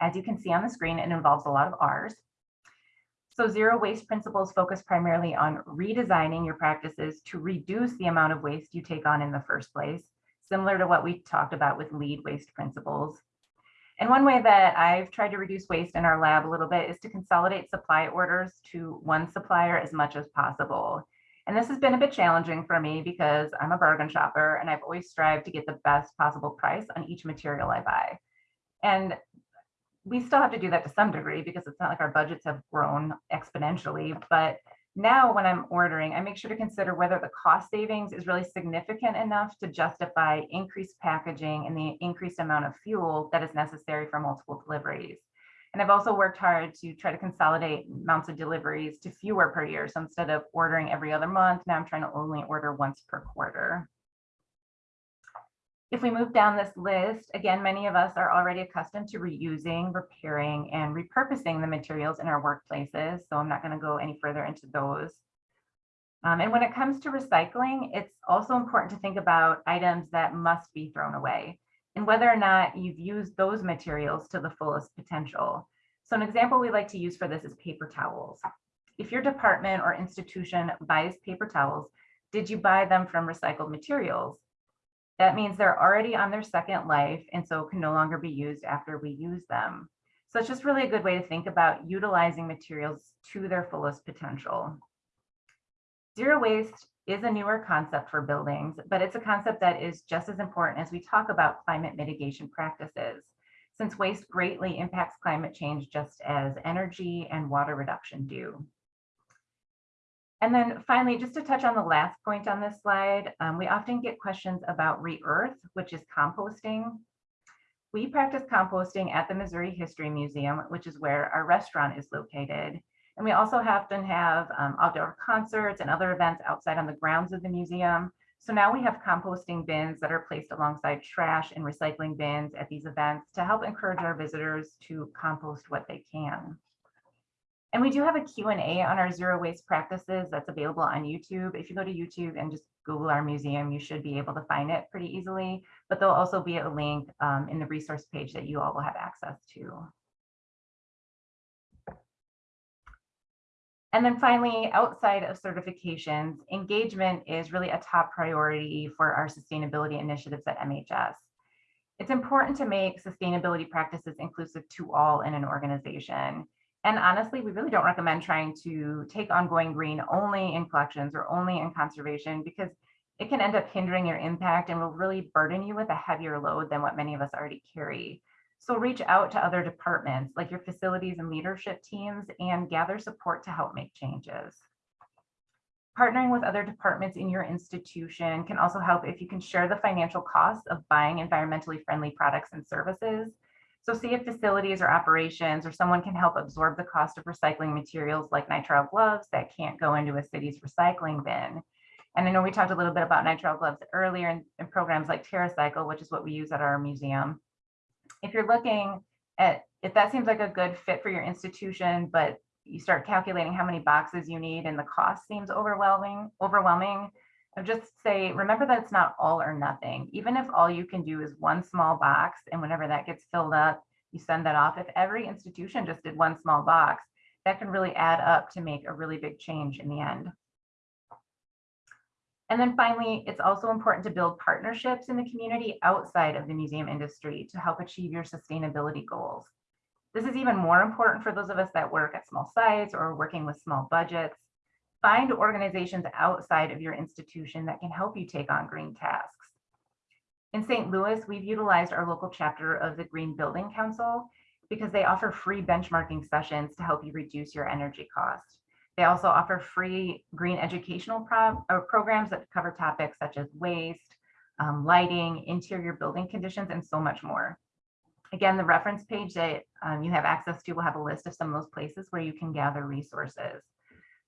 As you can see on the screen, it involves a lot of R's. So zero waste principles focus primarily on redesigning your practices to reduce the amount of waste you take on in the first place, similar to what we talked about with LEED waste principles. And one way that I've tried to reduce waste in our lab a little bit is to consolidate supply orders to one supplier as much as possible. And this has been a bit challenging for me because I'm a bargain shopper and I've always strived to get the best possible price on each material I buy. And we still have to do that to some degree because it's not like our budgets have grown exponentially. But now when I'm ordering, I make sure to consider whether the cost savings is really significant enough to justify increased packaging and the increased amount of fuel that is necessary for multiple deliveries. And I've also worked hard to try to consolidate amounts of deliveries to fewer per year. So instead of ordering every other month, now I'm trying to only order once per quarter. If we move down this list, again, many of us are already accustomed to reusing, repairing, and repurposing the materials in our workplaces, so I'm not going to go any further into those. Um, and when it comes to recycling, it's also important to think about items that must be thrown away and whether or not you've used those materials to the fullest potential. So an example we like to use for this is paper towels. If your department or institution buys paper towels, did you buy them from recycled materials? That means they're already on their second life and so can no longer be used after we use them. So it's just really a good way to think about utilizing materials to their fullest potential. Zero waste is a newer concept for buildings, but it's a concept that is just as important as we talk about climate mitigation practices, since waste greatly impacts climate change just as energy and water reduction do. And then finally, just to touch on the last point on this slide, um, we often get questions about re-earth, which is composting. We practice composting at the Missouri History Museum, which is where our restaurant is located. And we also often have um, outdoor concerts and other events outside on the grounds of the museum. So now we have composting bins that are placed alongside trash and recycling bins at these events to help encourage our visitors to compost what they can. And we do have a Q&A on our zero waste practices that's available on YouTube. If you go to YouTube and just Google our museum, you should be able to find it pretty easily, but there'll also be a link um, in the resource page that you all will have access to. And then finally, outside of certifications, engagement is really a top priority for our sustainability initiatives at MHS. It's important to make sustainability practices inclusive to all in an organization. And honestly, we really don't recommend trying to take ongoing green only in collections or only in conservation because it can end up hindering your impact and will really burden you with a heavier load than what many of us already carry. So reach out to other departments like your facilities and leadership teams and gather support to help make changes. Partnering with other departments in your institution can also help if you can share the financial costs of buying environmentally friendly products and services. So see if facilities or operations or someone can help absorb the cost of recycling materials like nitrile gloves that can't go into a city's recycling bin. And I know we talked a little bit about nitrile gloves earlier in, in programs like TerraCycle, which is what we use at our museum if you're looking at if that seems like a good fit for your institution, but you start calculating how many boxes you need and the cost seems overwhelming, overwhelming, I would just say, remember that it's not all or nothing. Even if all you can do is one small box and whenever that gets filled up, you send that off. If every institution just did one small box, that can really add up to make a really big change in the end. And then finally, it's also important to build partnerships in the community outside of the museum industry to help achieve your sustainability goals. This is even more important for those of us that work at small sites or working with small budgets. Find organizations outside of your institution that can help you take on green tasks. In St. Louis, we've utilized our local chapter of the Green Building Council because they offer free benchmarking sessions to help you reduce your energy costs. They also offer free green educational pro uh, programs that cover topics such as waste, um, lighting, interior building conditions, and so much more. Again, the reference page that um, you have access to will have a list of some of those places where you can gather resources.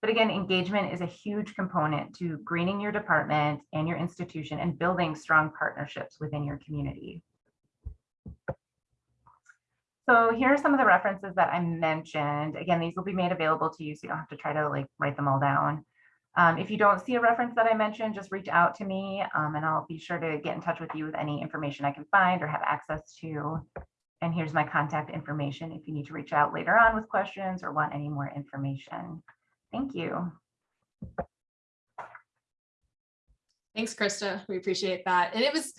But again, engagement is a huge component to greening your department and your institution and building strong partnerships within your community. So here are some of the references that I mentioned. Again, these will be made available to you, so you don't have to try to like write them all down. Um, if you don't see a reference that I mentioned, just reach out to me um, and I'll be sure to get in touch with you with any information I can find or have access to. And here's my contact information if you need to reach out later on with questions or want any more information. Thank you. Thanks, Krista. We appreciate that. And it was,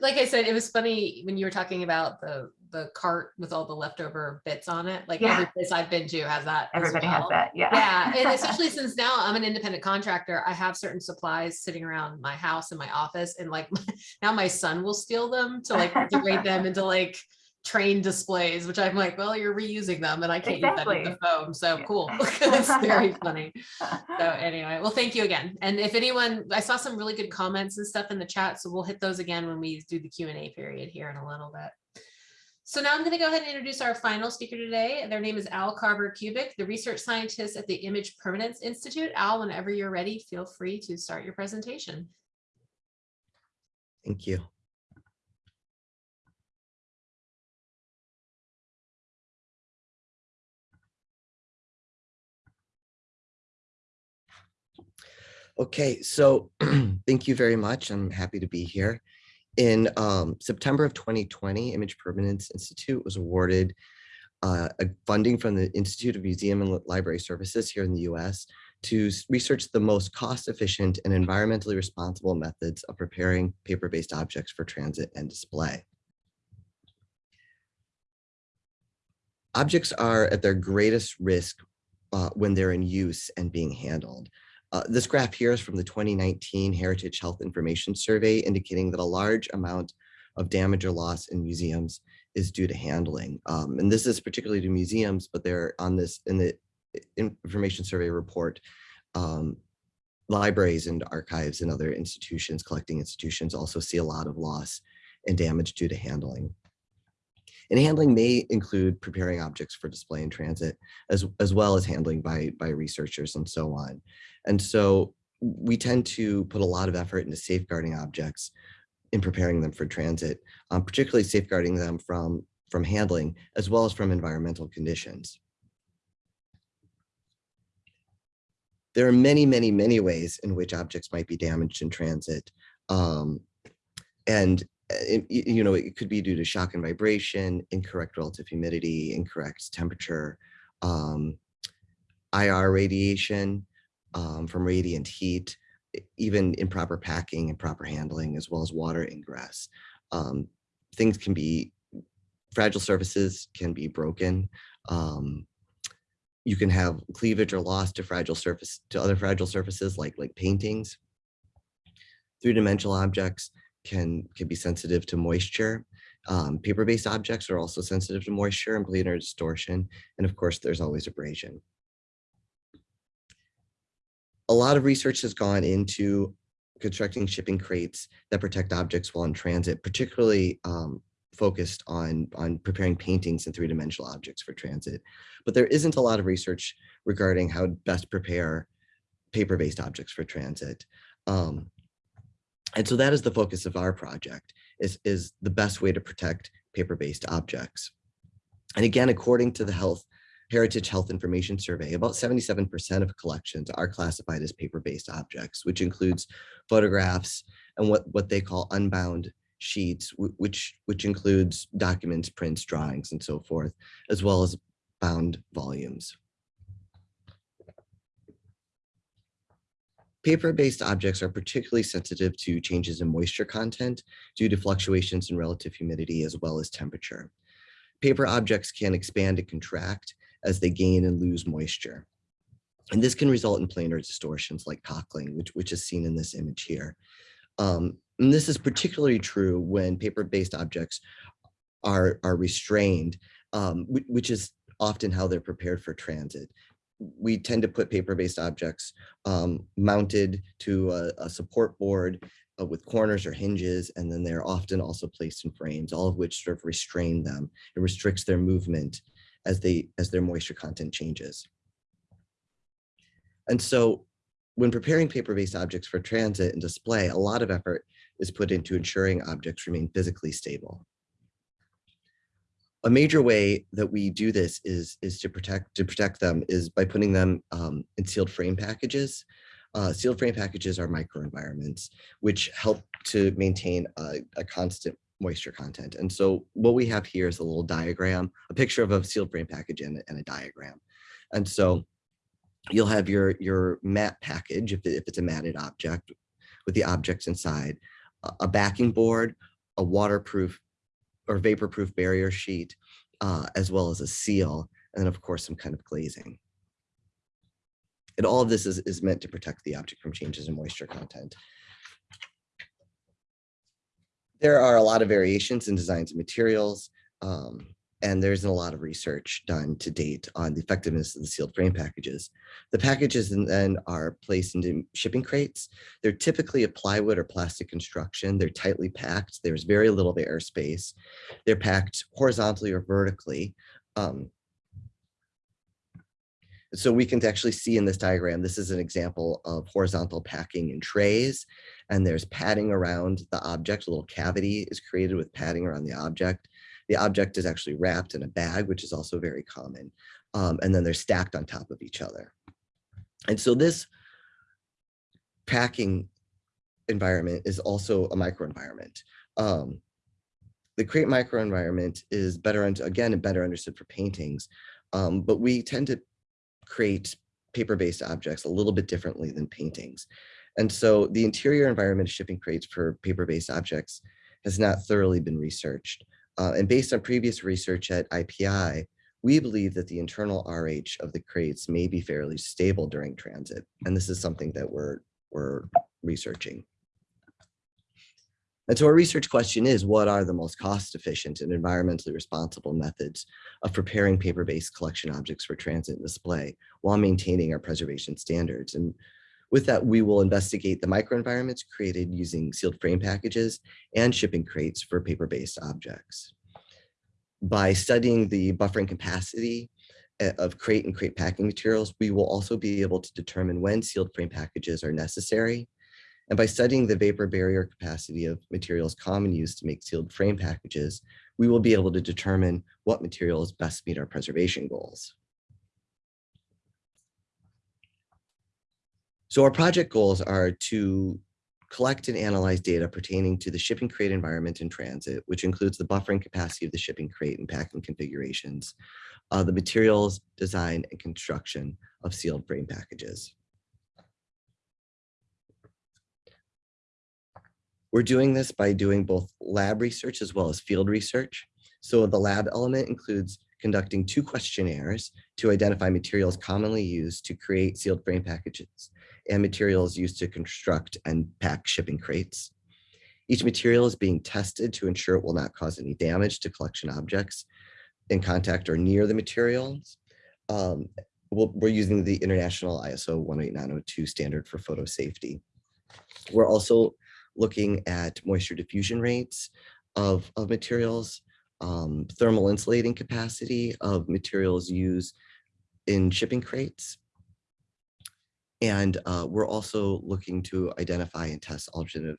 like I said, it was funny when you were talking about the the cart with all the leftover bits on it. Like Yeah. every place I've been to has that. Everybody has that, yeah. Yeah, and especially since now I'm an independent contractor, I have certain supplies sitting around my house and my office, and like now my son will steal them to like integrate them into like train displays, which I'm like, well, you're reusing them, and I can't use that in the Exactly. foam. So Yeah. cool. it's very funny. So anyway, well, thank you again. And if anyone, I saw some really good comments and stuff in the chat, so we'll hit those again when we do the Q and A period here in a little bit. So now I'm going to go ahead and introduce our final speaker today. Their name is Al Carver-Kubik, the research scientist at the Image Permanence Institute. Al, whenever you're ready, feel free to start your presentation. Thank you. Okay, so thank you very much. I'm happy to be here. In um, September of 2020, Image Permanence Institute was awarded uh, a funding from the Institute of Museum and Library Services here in the US to research the most cost-efficient and environmentally responsible methods of preparing paper-based objects for transit and display. Objects are at their greatest risk uh, when they're in use and being handled. Uh, this graph here is from the 2019 Heritage Health Information Survey indicating that a large amount of damage or loss in museums is due to handling. Um, and this is particularly to museums, but they're on this in the information survey report. Um, libraries and archives and other institutions, collecting institutions also see a lot of loss and damage due to handling. And handling may include preparing objects for display in transit, as, as well as handling by, by researchers and so on. And so we tend to put a lot of effort into safeguarding objects in preparing them for transit, um, particularly safeguarding them from, from handling as well as from environmental conditions. There are many, many, many ways in which objects might be damaged in transit. Um, and it- you know, it could be due to shock and vibration, incorrect relative humidity, incorrect temperature, um, IR radiation um, from radiant heat, even improper packing and proper handling, as well as water ingress. Um, things can be, fragile surfaces can be broken. Um, you can have cleavage or loss to fragile surface, to other fragile surfaces like, like paintings. Three-dimensional objects can, can be sensitive to moisture. Um, Paper-based objects are also sensitive to moisture and planar distortion. And of course, there's always abrasion a lot of research has gone into constructing shipping crates that protect objects while in transit, particularly um, focused on, on preparing paintings and three-dimensional objects for transit. But there isn't a lot of research regarding how to best prepare paper-based objects for transit. Um, and so that is the focus of our project, is, is the best way to protect paper-based objects. And again, according to the Health Heritage Health Information Survey, about 77% of collections are classified as paper-based objects, which includes photographs and what, what they call unbound sheets, which, which includes documents, prints, drawings, and so forth, as well as bound volumes. Paper-based objects are particularly sensitive to changes in moisture content due to fluctuations in relative humidity as well as temperature. Paper objects can expand and contract as they gain and lose moisture. And this can result in planar distortions like cockling, which, which is seen in this image here. Um, and this is particularly true when paper-based objects are, are restrained, um, which is often how they're prepared for transit. We tend to put paper-based objects um, mounted to a, a support board uh, with corners or hinges, and then they're often also placed in frames, all of which sort of restrain them. It restricts their movement as they as their moisture content changes. And so when preparing paper-based objects for transit and display, a lot of effort is put into ensuring objects remain physically stable. A major way that we do this is, is to protect to protect them is by putting them um, in sealed frame packages. Uh, sealed frame packages are microenvironments, which help to maintain a, a constant moisture content. And so what we have here is a little diagram, a picture of a sealed frame package and, and a diagram. And so you'll have your, your mat package, if, if it's a matted object, with the objects inside, a- a backing board, a waterproof or vapor-proof barrier sheet, uh, as well as a seal, and then of course, some kind of glazing. And all of this is, is meant to protect the object from changes in moisture content. There are a lot of variations in designs and materials, um, and there isn't a lot of research done to date on the effectiveness of the sealed frame packages. The packages then are placed into shipping crates. They're typically a plywood or plastic construction. They're tightly packed. There's very little airspace. They're packed horizontally or vertically. Um, so we can actually see in this diagram, this is an example of horizontal packing in trays, and there's padding around the object. A little cavity is created with padding around the object. The object is actually wrapped in a bag, which is also very common. Um, and then they're stacked on top of each other. And so this packing environment is also a microenvironment. Um, the crate microenvironment is better, again, better understood for paintings, um, but we tend to create paper-based objects a little bit differently than paintings. And so the interior environment of shipping crates for paper-based objects has not thoroughly been researched. Uh, and based on previous research at IPI, we believe that the internal RH of the crates may be fairly stable during transit. And this is something that we're, we're researching. And so our research question is, what are the most cost efficient and environmentally responsible methods of preparing paper-based collection objects for transit and display while maintaining our preservation standards? And with that, we will investigate the microenvironments created using sealed frame packages and shipping crates for paper-based objects. By studying the buffering capacity uh, of crate and crate packing materials, we will also be able to determine when sealed frame packages are necessary. And by studying the vapor barrier capacity of materials common use to make sealed frame packages, we will be able to determine what materials best meet our preservation goals. So our project goals are to collect and analyze data pertaining to the shipping crate environment in transit, which includes the buffering capacity of the shipping crate and packing configurations, uh, the materials, design, and construction of sealed frame packages. We're doing this by doing both lab research as well as field research. So the lab element includes conducting two questionnaires to identify materials commonly used to create sealed frame packages and materials used to construct and pack shipping crates. Each material is being tested to ensure it will not cause any damage to collection objects in contact or near the materials. Um, we'll- we're using the international ISO 18902 standard for photo safety. We're also looking at moisture diffusion rates of, of materials, um, thermal insulating capacity of materials used in shipping crates. And uh, we're also looking to identify and test alternative,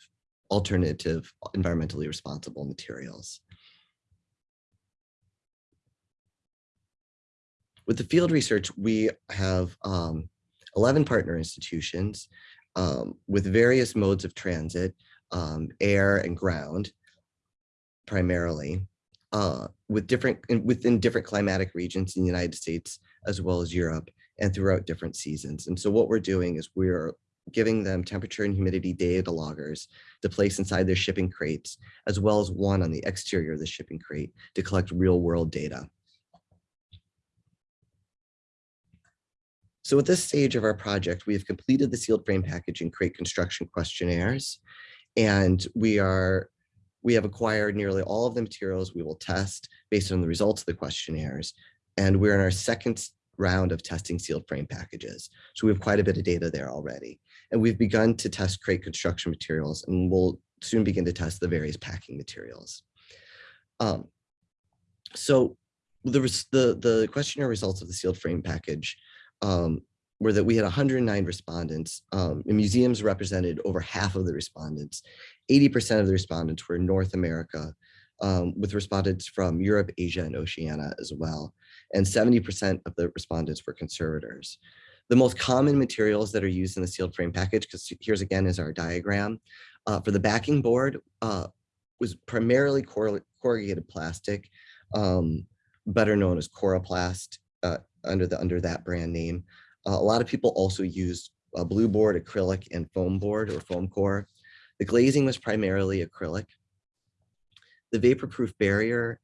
alternative environmentally responsible materials. With the field research, we have um, 11 partner institutions um, with various modes of transit, um, air and ground primarily, uh, with different within different climatic regions in the United States as well as Europe and throughout different seasons. And so what we're doing is we're giving them temperature and humidity data loggers to place inside their shipping crates, as well as one on the exterior of the shipping crate to collect real world data. So at this stage of our project, we have completed the sealed frame package and crate construction questionnaires. And we are, we have acquired nearly all of the materials we will test based on the results of the questionnaires. And we're in our second round of testing sealed frame packages. So we have quite a bit of data there already. And we've begun to test crate construction materials and we'll soon begin to test the various packing materials. Um, so the, the, the questionnaire results of the sealed frame package um, were that we had 109 respondents. Um, museums represented over half of the respondents. 80% of the respondents were in North America, um, with respondents from Europe, Asia, and Oceania as well. And 70% of the respondents were conservators. The most common materials that are used in the sealed frame package, because here's again is our diagram, uh, for the backing board uh, was primarily corrugated plastic, um, better known as Coroplast uh, under the under that brand name. Uh, a lot of people also used a blue board, acrylic, and foam board or foam core. The glazing was primarily acrylic. The vapor-proof barrier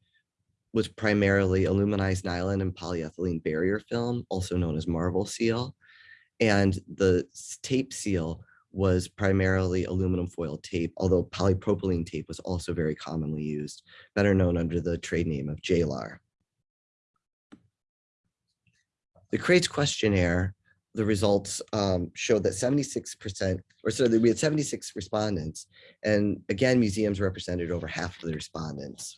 was primarily aluminized nylon and polyethylene barrier film, also known as Marvelseal. And the tape seal was primarily aluminum foil tape, although polypropylene tape was also very commonly used, better known under the trade name of JLAR. The crates questionnaire, the results um, showed that 76%, or so that we had 76 respondents. And again, museums represented over half of the respondents.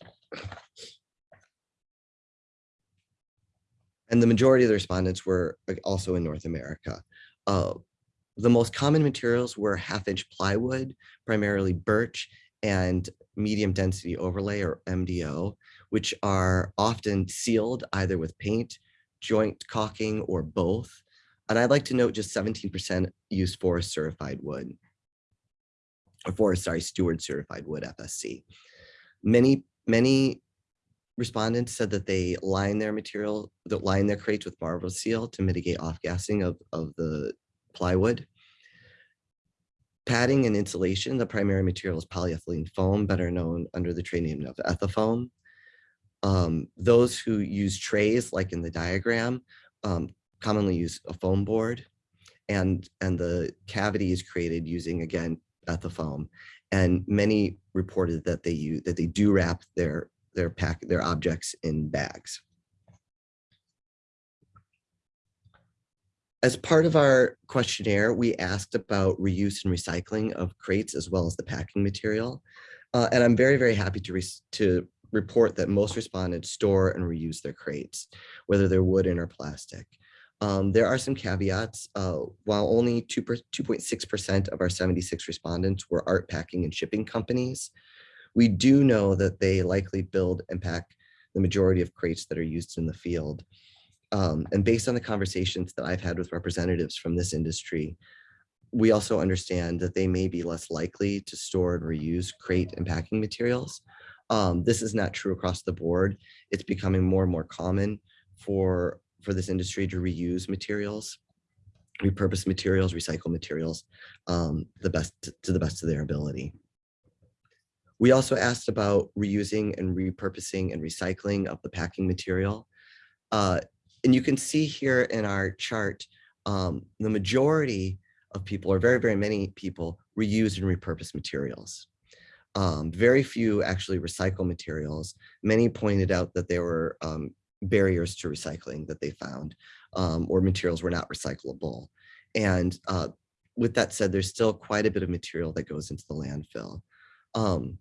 And the majority of the respondents were also in North America. Uh, the most common materials were half inch plywood, primarily birch and medium density overlay or MDO, which are often sealed either with paint, joint caulking, or both. And I'd like to note just 17% use forest certified wood. Or forest, sorry, steward certified wood FSC. Many, many respondents said that they line their material, that line their crates with Marvelseal to mitigate off-gassing of, of the plywood. Padding and insulation, the primary material is polyethylene foam, better known under the trade name of Ethafoam. Um, those who use trays, like in the diagram, um, commonly use a foam board. And, and the cavity is created using, again, Ethafoam. And many reported that they use, that they do wrap their, their pack, their objects in bags. As part of our questionnaire, we asked about reuse and recycling of crates as well as the packing material. Uh, and I'm very, very happy to, to report that most respondents store and reuse their crates, whether they're wooden or plastic. Um, there are some caveats. Uh, while only 2.6% of our 76 respondents were art packing and shipping companies, we do know that they likely build and pack the majority of crates that are used in the field. Um, and based on the conversations that I've had with representatives from this industry, we also understand that they may be less likely to store and reuse crate and packing materials. Um, this is not true across the board. It's becoming more and more common for, for this industry to reuse materials, repurpose materials, recycle materials, um, the best to the best of their ability. We also asked about reusing and repurposing and recycling of the packing material. Uh, and you can see here in our chart, um, the majority of people, or very, very many people, reuse and repurpose materials. Um, very few actually recycle materials. Many pointed out that there were um, barriers to recycling that they found, um, or materials were not recyclable. And uh, with that said, there's still quite a bit of material that goes into the landfill. Um,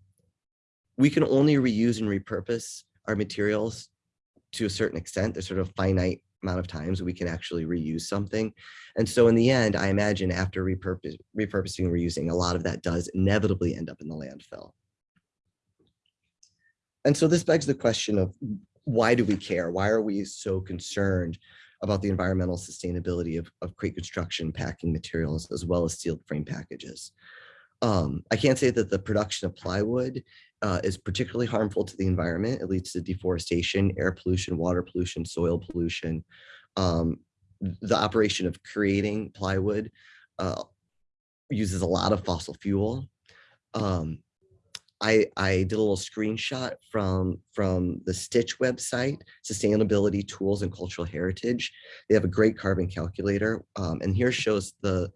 we can only reuse and repurpose our materials to a certain extent. There's sort of finite amount of times we can actually reuse something. And so in the end, I imagine after repurpose, repurposing and reusing, a lot of that does inevitably end up in the landfill. And so this begs the question of why do we care? Why are we so concerned about the environmental sustainability of, of crate construction packing materials as well as sealed frame packages? Um, I can't say that the production of plywood uh, is particularly harmful to the environment. It leads to deforestation, air pollution, water pollution, soil pollution. Um, the operation of creating plywood uh, uses a lot of fossil fuel. Um, I, I did a little screenshot from, from the STiCH website, Sustainability Tools and Cultural Heritage. They have a great carbon calculator. Um, and here shows the,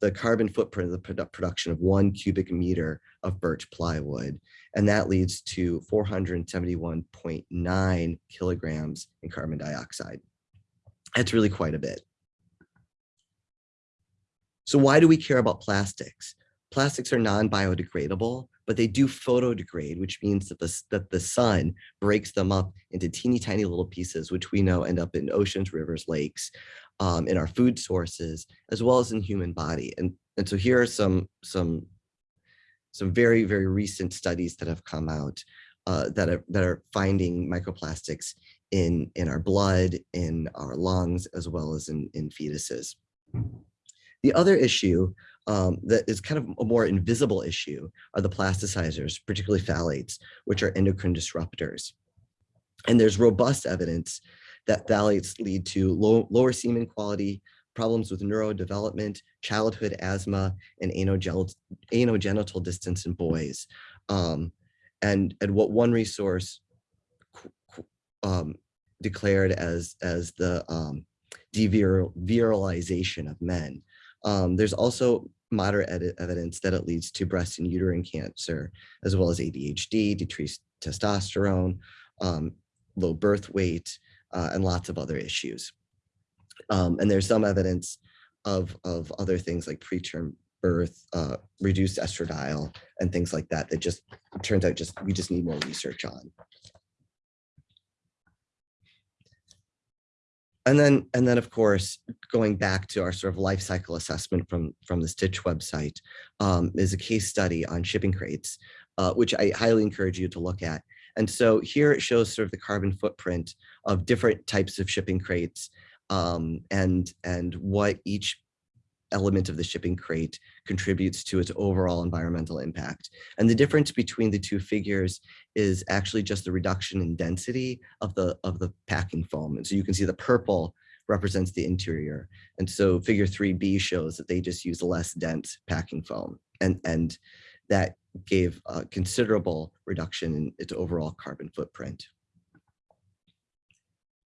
the carbon footprint of the produ production of one cubic meter of birch plywood. And that leads to 471.9 kilograms in carbon dioxide. That's really quite a bit. So why do we care about plastics? Plastics are non-biodegradable, but they do photodegrade, which means that the, that the sun breaks them up into teeny tiny little pieces, which we know end up in oceans, rivers, lakes, um, in our food sources, as well as in human body. And, and so here are some, some, some very, very recent studies that have come out uh, that, are, that are finding microplastics in, in our blood, in our lungs, as well as in, in fetuses. The other issue um, that is kind of a more invisible issue are the plasticizers, particularly phthalates, which are endocrine disruptors. And there's robust evidence that phthalates lead to low, lower semen quality, problems with neurodevelopment, childhood asthma, and anogenital distance in boys. Um, and, and what one resource um, declared as, as the um, devirilization of men. Um, there's also moderate evidence that it leads to breast and uterine cancer, as well as ADHD, decreased testosterone, um, low birth weight, uh, and lots of other issues. Um, and there's some evidence of, of other things like preterm birth, uh, reduced estradiol, and things like that, that just turns out just we just need more research on. And then, and then, of course, going back to our sort of life cycle assessment from, from the STiCH website um, is a case study on shipping crates, uh, which I highly encourage you to look at. And so here it shows sort of the carbon footprint of different types of shipping crates um, and, and what each element of the shipping crate contributes to its overall environmental impact. And the difference between the two figures is actually just the reduction in density of the, of the packing foam. And so you can see the purple represents the interior. And so figure 3B shows that they just use less dense packing foam. And, and that gave a considerable reduction in its overall carbon footprint.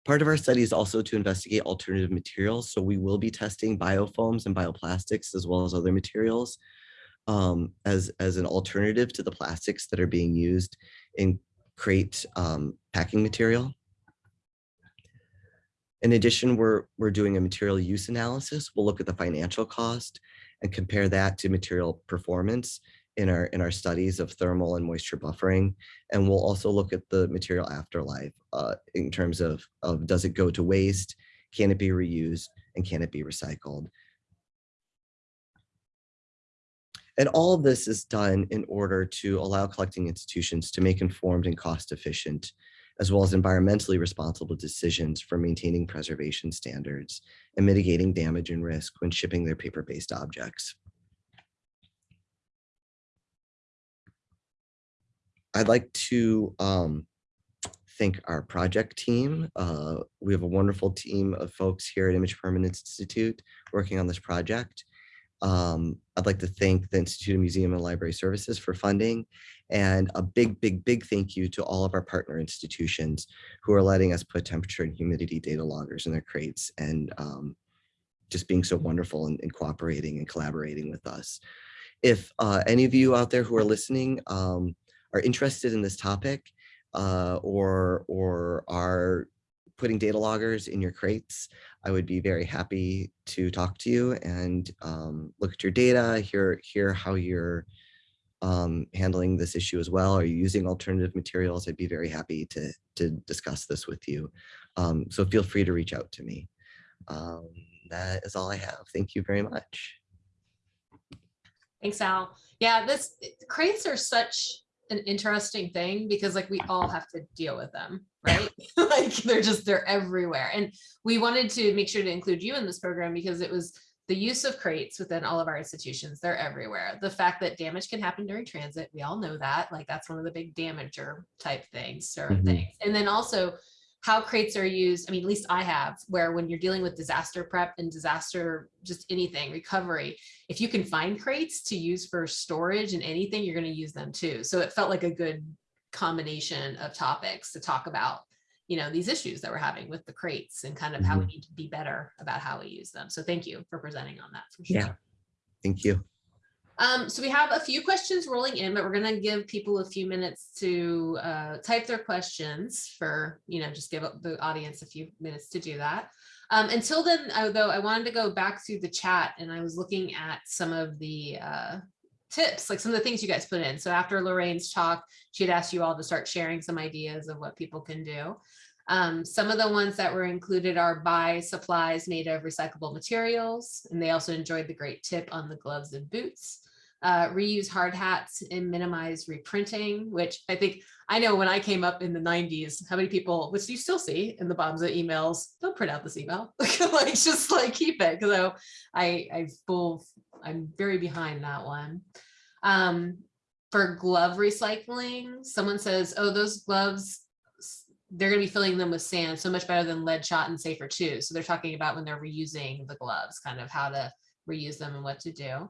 Part of our study is also to investigate alternative materials. So we will be testing biofoams and bioplastics as well as other materials um, as, as an alternative to the plastics that are being used in crate um, packing material. In addition, we're, we're doing a material use analysis. We'll look at the financial cost and compare that to material performance in our in our studies of thermal and moisture buffering and we'll also look at the material afterlife uh, in terms of of does it go to waste can it be reused and can it be recycled and all of this is done in order to allow collecting institutions to make informed and cost efficient as well as environmentally responsible decisions for maintaining preservation standards and mitigating damage and risk when shipping their paper-based objects. I'd like to um, thank our project team. Uh, we have a wonderful team of folks here at Image Permanence Institute working on this project. Um, I'd like to thank the Institute of Museum and Library Services for funding and a big, big, big thank you to all of our partner institutions who are letting us put temperature and humidity data loggers in their crates and um, just being so wonderful and, and, cooperating and collaborating with us. If uh, any of you out there who are listening um, are interested in this topic uh, or, or are putting data loggers in your crates, I would be very happy to talk to you and um, look at your data, hear, hear how you're um, handling this issue as well. Are you using alternative materials? I'd be very happy to, to discuss this with you. Um, so feel free to reach out to me. Um, that is all I have. Thank you very much. Thanks, Al. Yeah, this crates are such an interesting thing because like we all have to deal with them, right? like they're just, they're everywhere. And we wanted to make sure to include you in this program because it was the use of crates within all of our institutions, they're everywhere. The fact that damage can happen during transit, we all know that, like that's one of the big damager type things, certain mm -hmm. things. And then also how crates are used. I mean, at least I have, where when you're dealing with disaster prep and disaster, just anything, recovery, if you can find crates to use for storage and anything, you're going to use them too. So it felt like a good combination of topics to talk about, you know, these issues that we're having with the crates and kind of how we mm-hmm. need to be better about how we use them. So thank you for presenting on that for sure. Yeah, thank you. Um, so we have a few questions rolling in, but we're going to give people a few minutes to uh, type their questions for, you know, just give the audience a few minutes to do that. Um, until then, though, I wanted to go back through the chat and I was looking at some of the uh, tips, like some of the things you guys put in. So after Lorraine's talk, she had asked you all to start sharing some ideas of what people can do. Um, some of the ones that were included are buy supplies made of recyclable materials, and they also enjoyed the great tip on the gloves and boots uh, reuse hard hats and minimize reprinting, which I think I know when I came up in the 90s, how many people, which you still see in the bombs of emails, don't print out this email, like just like keep it. So I, I full, I'm very behind that one. Um, for glove recycling, someone says, oh, those gloves, they're going to be filling them with sand so much better than lead shot and safer too. So they're talking about when they're reusing the gloves, kind of how to reuse them and what to do.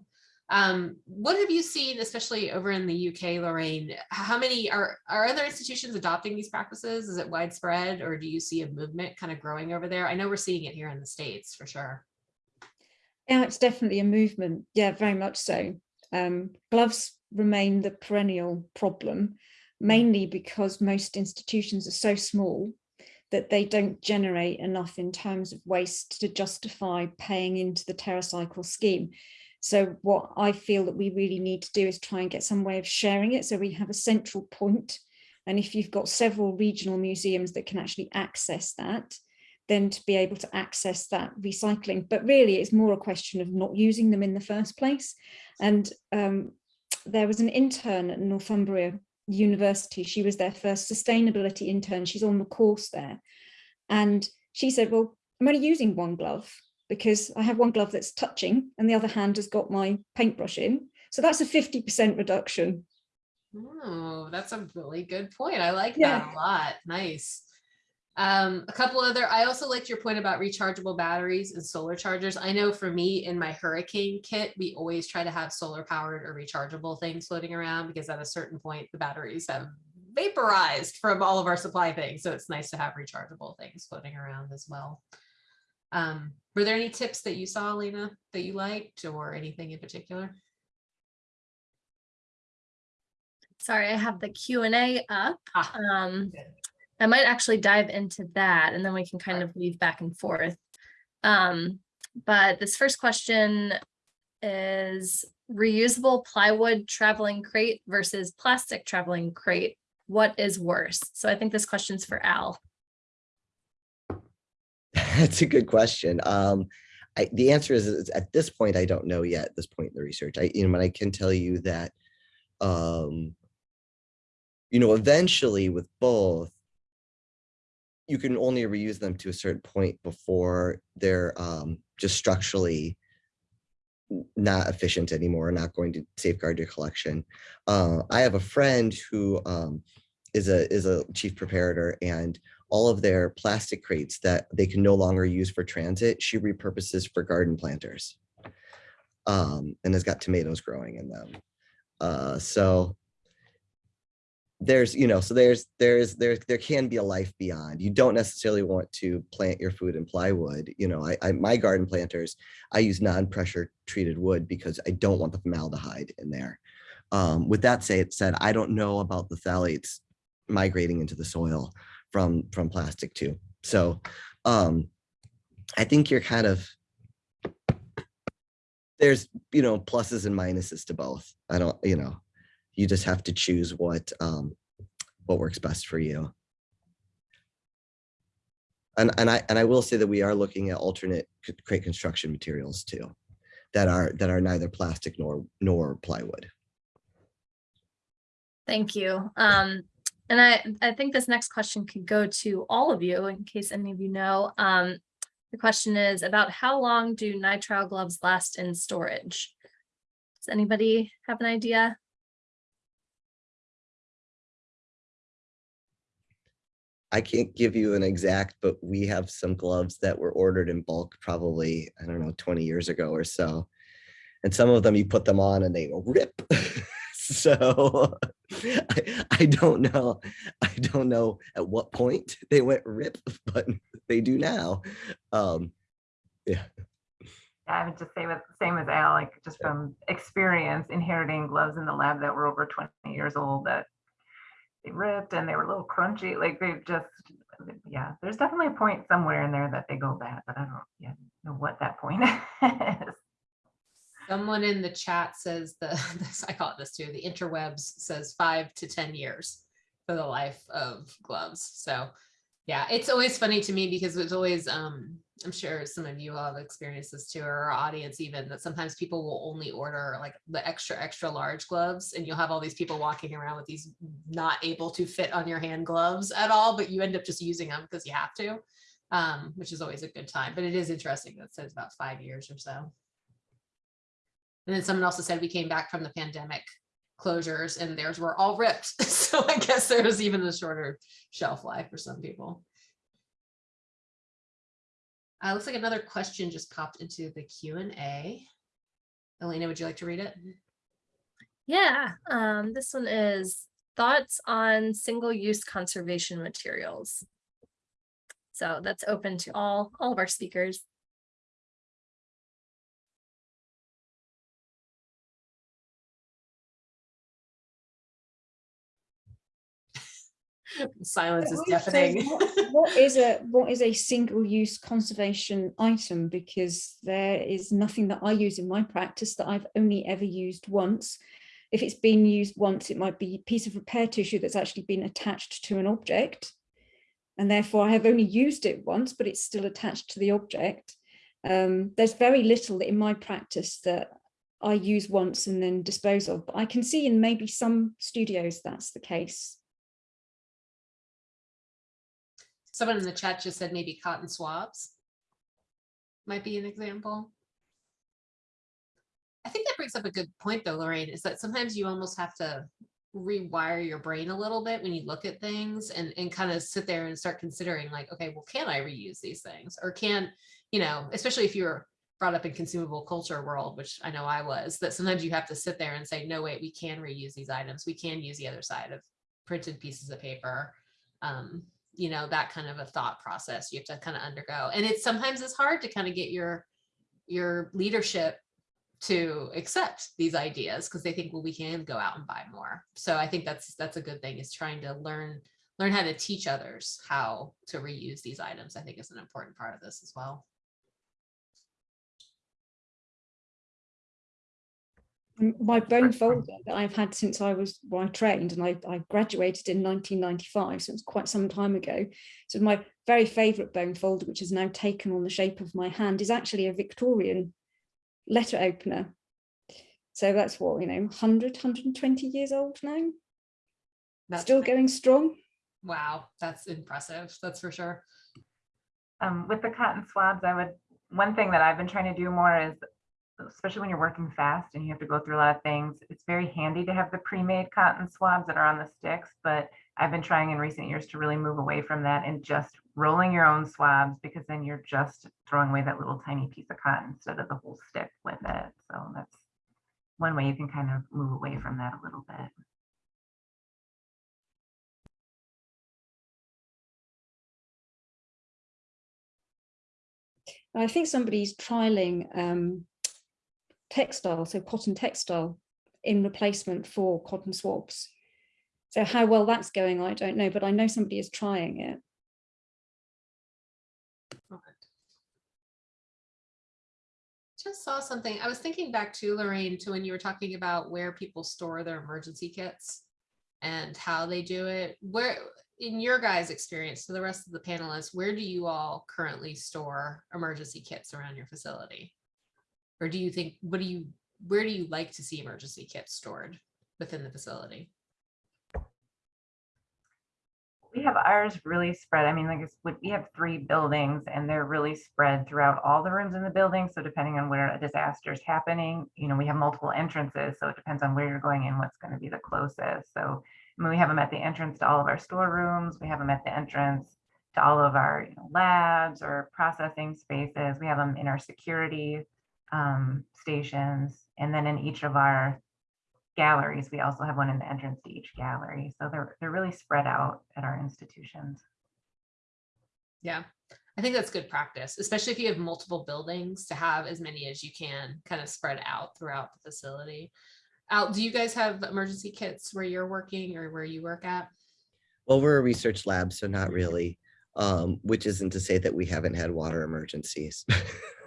Um, what have you seen, especially over in the UK, Lorraine? How many are, are other institutions adopting these practices? Is it widespread or do you see a movement kind of growing over there? I know we're seeing it here in the States for sure. Yeah, it's definitely a movement. Yeah, very much so. Um, gloves remain the perennial problem, mainly because most institutions are so small that they don't generate enough in terms of waste to justify paying into the TerraCycle scheme. So what I feel that we really need to do is try and get some way of sharing it. So we have a central point. And if you've got several regional museums that can actually access that, then to be able to access that recycling. But really it's more a question of not using them in the first place. And um, there was an intern at Northumbria University. She was their first sustainability intern. She's on the course there. And she said, well, I'm only using one glove because I have one glove that's touching and the other hand has got my paintbrush in. So that's a 50% reduction. Oh, that's a really good point. I like that a lot. Nice. Um, a couple other, I also liked your point about rechargeable batteries and solar chargers. I know for me in my hurricane kit, we always try to have solar powered or rechargeable things floating around because at a certain point, the batteries have vaporized from all of our supply things. So it's nice to have rechargeable things floating around as well. Um, were there any tips that you saw, Lena, that you liked or anything in particular? Sorry, I have the Q and A up. Ah, Um. I might actually dive into that and then we can kind of weave back and forth. Um, but this first question is reusable plywood traveling crate versus plastic traveling crate. What is worse? So I think this question's for Al. That's a good question. Um, I, the answer is, is at this point, I don't know yet, at this point in the research. I, you know, I can tell you that, um, you know, eventually with both, you can only reuse them to a certain point before they're um, just structurally not efficient anymore, not going to safeguard your collection. Uh, I have a friend who um, is a is a chief preparator, and all of their plastic crates that they can no longer use for transit, she repurposes for garden planters. Um, and has got tomatoes growing in them. Uh, so there's, you know, so there's, there's, there, there can be a life beyond. You don't necessarily want to plant your food in plywood. You know, I, I my garden planters, I use non-pressure treated wood because I don't want the formaldehyde in there. Um, with that say, said, I don't know about the phthalates migrating into the soil from from plastic too. So um I think you're kind of there's you know pluses and minuses to both. I don't, you know, you just have to choose what um what works best for you. And and I and I will say that we are looking at alternate crate construction materials too that are that are neither plastic nor nor plywood. Thank you. Um, and I, I think this next question could go to all of you in case any of you know. Um, the question is about how long do nitrile gloves last in storage? Does anybody have an idea? I can't give you an exact, but we have some gloves that were ordered in bulk probably, I don't know, 20 years ago or so. And some of them you put them on and they rip. so I, I don't know. I don't know at what point they went rip, but they do now. Um, yeah. I would just say with same as Al, like just from experience inheriting gloves in the lab that were over 20 years old that they ripped and they were a little crunchy. Like they just, yeah, there's definitely a point somewhere in there that they go bad, but I don't yet know what that point is. Someone in the chat says the, this, I call it this too, the interwebs says five to 10 years for the life of gloves. So yeah, it's always funny to me because it's always, um, I'm sure some of you all have experienced this too, or our audience even, that sometimes people will only order like the extra, extra large gloves and you'll have all these people walking around with these not able to fit on your hand gloves at all, but you end up just using them because you have to, um, which is always a good time. But it is interesting that says about five years or so. And then someone also said we came back from the pandemic closures and theirs were all ripped. So I guess there was even a shorter shelf life for some people. Uh, looks like another question just popped into the Q and A. Elena, would you like to read it? Yeah, um, this one is thoughts on single-use conservation materials. So that's open to all, all of our speakers. Silence is deafening. what- What is a, what is a single-use conservation item? Because there is nothing that I use in my practice that I've only ever used once. If it's been used once, it might be a piece of repair tissue that's actually been attached to an object. And therefore I have only used it once, but it's still attached to the object. Um, there's very little in my practice that I use once and then dispose of, but I can see in maybe some studios that's the case. Someone in the chat just said maybe cotton swabs. might be an example. I think that brings up a good point though, Lorraine, is that sometimes you almost have to rewire your brain a little bit when you look at things and, and kind of sit there and start considering like, okay, well, can I reuse these things? Or can, you know, especially if you're brought up in consumable culture world, which I know I was, that sometimes you have to sit there and say, no, wait, we can reuse these items. We can use the other side of printed pieces of paper. Um, you know, that kind of a thought process you have to kind of undergo. And it's sometimes it's hard to kind of get your your leadership to accept these ideas because they think, well, we can go out and buy more. So I think that's that's a good thing is trying to learn learn how to teach others how to reuse these items. I think is an important part of this as well. My bone folder that I've had since I was, well, I trained and I, I graduated in 1995, so it's quite some time ago. So my very favourite bone folder, which has now taken on the shape of my hand, is actually a Victorian letter opener. So that's what, you know, 100, 120 years old now, That's still great. going strong. Wow, that's impressive. That's for sure. Um, with the cotton swabs, I would, one thing that I've been trying to do more is, especially when you're working fast and you have to go through a lot of things, it's very handy to have the pre-made cotton swabs that are on the sticks, but I've been trying in recent years to really move away from that and just rolling your own swabs because then you're just throwing away that little tiny piece of cotton instead of the whole stick with it. So that's one way you can kind of move away from that a little bit. I think somebody's trialing um, textile, so cotton textile in replacement for cotton swabs. So how well that's going, I don't know, but I know somebody is trying it. Just saw something. I was thinking back to Lorraine to when you were talking about where people store their emergency kits and how they do it. Where, in your guys' experience, to the rest of the panelists, where do you all currently store emergency kits around your facility? Or do you think, what do you, where do you like to see emergency kits stored within the facility? We have ours really spread. I mean, like, we have three buildings and they're really spread throughout all the rooms in the building. So depending on where a disaster is happening, you know, we have multiple entrances. So it depends on where you're going and what's going to be the closest. So I mean, we have them at the entrance to all of our storerooms. We have them at the entrance to all of our you know, labs or processing spaces. We have them in our security um, stations. And then in each of our galleries. We also have one in the entrance to each gallery. So they're, they're really spread out at our institutions. Yeah, I think that's good practice, especially if you have multiple buildings to have as many as you can kind of spread out throughout the facility. Al, do you guys have emergency kits where you're working or where you work at? Well, we're a research lab, so not really, um, which isn't to say that we haven't had water emergencies.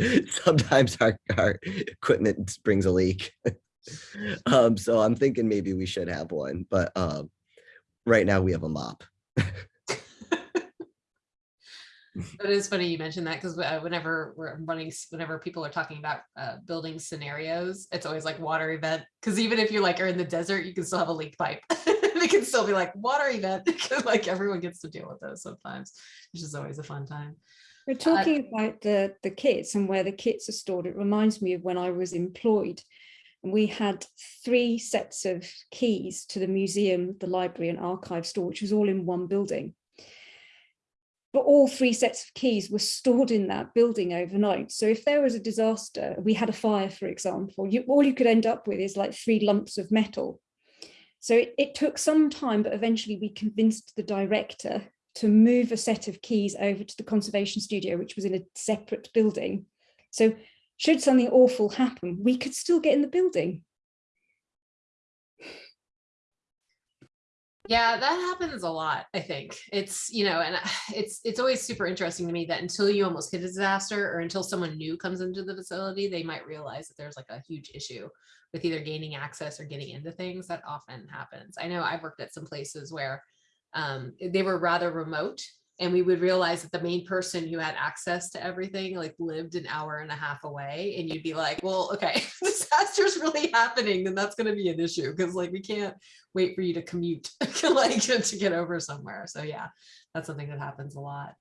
Sometimes our, our equipment brings a leak. um, so I'm thinking maybe we should have one, but um, right now we have a mop. It is funny you mentioned that because whenever we're running, whenever people are talking about uh, building scenarios, it's always like water event. Because even if you like are in the desert, you can still have a leak pipe. They can still be like water event. like everyone gets to deal with those sometimes, which is always a fun time. We're uh, talking about the, the kits and where the kits are stored. It reminds me of when I was employed. And we had three sets of keys to the museum, the library and archive store, which was all in one building. But all three sets of keys were stored in that building overnight. So if there was a disaster, we had a fire, for example, you, all you could end up with is like three lumps of metal. So it, it took some time, but eventually we convinced the director to move a set of keys over to the conservation studio, which was in a separate building. So should something awful happen, we could still get in the building. Yeah, that happens a lot, I think. It's, you know, and it's it's always super interesting to me that until you almost hit a disaster or until someone new comes into the facility, they might realize that there's like a huge issue with either gaining access or getting into things that often happens. I know I've worked at some places where um, they were rather remote and we would realize that the main person who had access to everything like lived an hour and a half away and you'd be like well okay disaster's really happening then that's going to be an issue because like we can't wait for you to commute like to get over somewhere so yeah that's something that happens a lot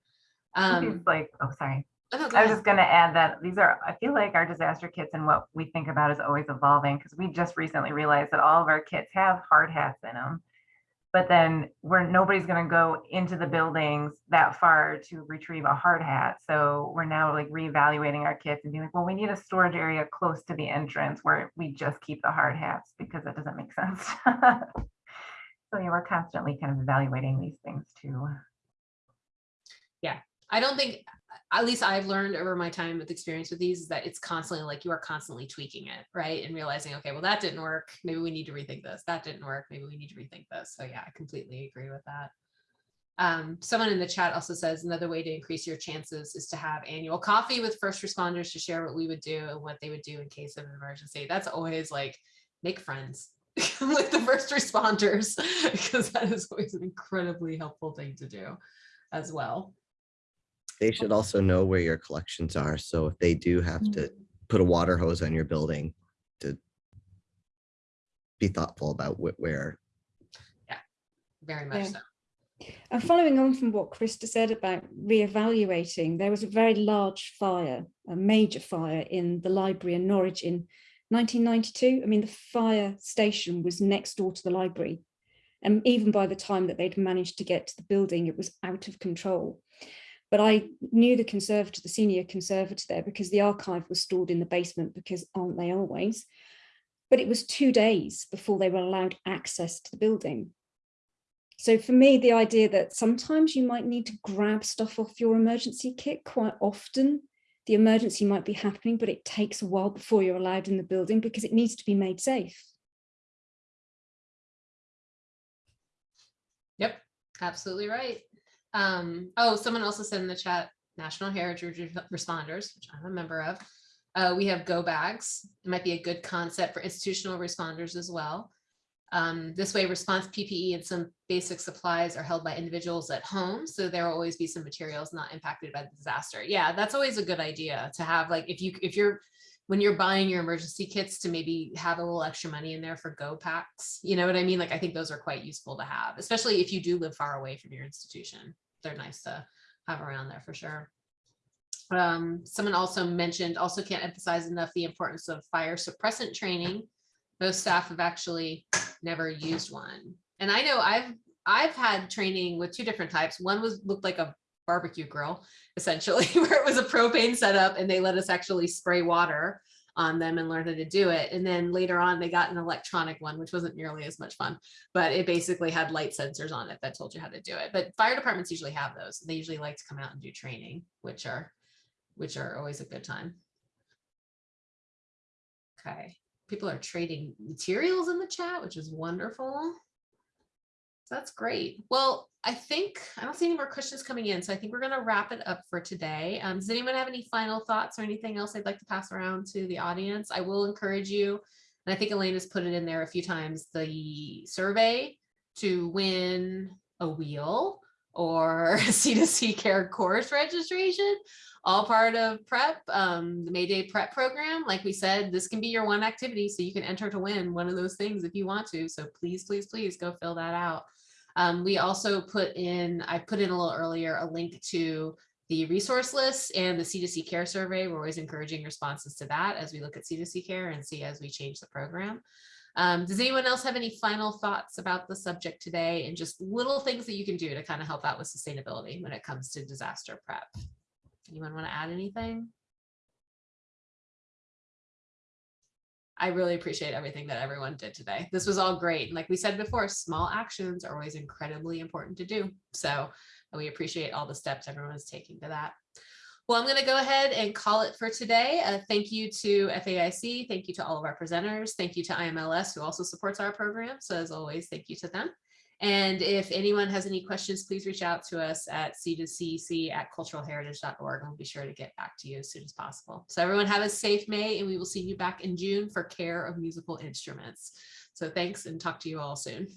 um like, oh, sorry. Oh, I was just gonna add that these are, I feel like our disaster kits and what we think about is always evolving because we just recently realized that all of our kits have hard hats in them. But then we're, nobody's gonna go into the buildings that far to retrieve a hard hat. So we're now like reevaluating our kits and being like, well, we need a storage area close to the entrance where we just keep the hard hats because that doesn't make sense. So yeah, we're constantly kind of evaluating these things too. Yeah, I don't think, at least I've learned over my time with experience with these, is that it's constantly like you are constantly tweaking it, right? And realizing, okay, well, that didn't work. Maybe we need to rethink this. That didn't work. Maybe we need to rethink this. So yeah, I completely agree with that. Um, someone in the chat also says another way to increase your chances is to have annual coffee with first responders to share what we would do and what they would do in case of an emergency. That's always like, make friends with the first responders because that is always an incredibly helpful thing to do as well. They should also know where your collections are. So if they do have Mm. to put a water hose on your building to be thoughtful about wh- where Yeah, Very much Yeah. so. And following on from what Krista said about reevaluating, there was a very large fire, a major fire in the library in Norwich in 1992. I mean, the fire station was next door to the library. And even by the time that they'd managed to get to the building, it was out of control. But I knew the conservator, the senior conservator there, because the archive was stored in the basement, because aren't they always? But it was two days before they were allowed access to the building. So for me, the idea that sometimes you might need to grab stuff off your emergency kit quite often, the emergency might be happening, but it takes a while before you're allowed in the building because it needs to be made safe. Yep, absolutely right. Um, oh, someone also said in the chat, National Heritage Re- Responders, which I'm a member of. Uh, we have go bags. It might be a good concept for institutional responders as well. Um, this way response PPE and some basic supplies are held by individuals at home. So there will always be some materials not impacted by the disaster. Yeah, that's always a good idea to have like, if you, if you're, when you're buying your emergency kits to maybe have a little extra money in there for go packs, you know what I mean? Like, I think those are quite useful to have, especially if you do live far away from your institution. They're nice to have around there for sure. Um, someone also mentioned, also can't emphasize enough the importance of fire suppressant training. Most staff have actually never used one. And I know I've, I've had training with two different types. One was looked like a barbecue grill, essentially, where it was a propane setup and they let us actually spray water on them and learn how to do it. And then later on, they got an electronic one, which wasn't nearly as much fun, but it basically had light sensors on it that told you how to do it. But fire departments usually have those. They usually like to come out and do training, which are, which are always a good time. Okay, people are trading materials in the chat, which is wonderful. That's great. Well, I think, I don't see any more questions coming in, so I think we're gonna wrap it up for today. Um, does anyone have any final thoughts or anything else they'd like to pass around to the audience? I will encourage you, and I think Elaine has put it in there a few times, the survey to win a wheel or C2C care course registration, all part of prep, um, the Mayday prep program. Like we said, this can be your one activity, so you can enter to win one of those things if you want to. So please, please, please go fill that out. Um, we also put in, I put in a little earlier, a link to the resource list and the C2C care survey. We're always encouraging responses to that as we look at C2C care and see as we change the program. Um, does anyone else have any final thoughts about the subject today and just little things that you can do to kind of help out with sustainability when it comes to disaster prep? Anyone want to add anything? I really appreciate everything that everyone did today. This was all great. And like we said before, small actions are always incredibly important to do. So we appreciate all the steps everyone is taking to that. Well, I'm going to go ahead and call it for today. Uh, thank you to FAIC. Thank you to all of our presenters. Thank you to IMLS, who also supports our program. So as always, thank you to them. And if anyone has any questions, please reach out to us at c2cc at culturalheritage.org and we'll be sure to get back to you as soon as possible. So everyone have a safe May and we will see you back in June for care of musical instruments. So thanks and talk to you all soon.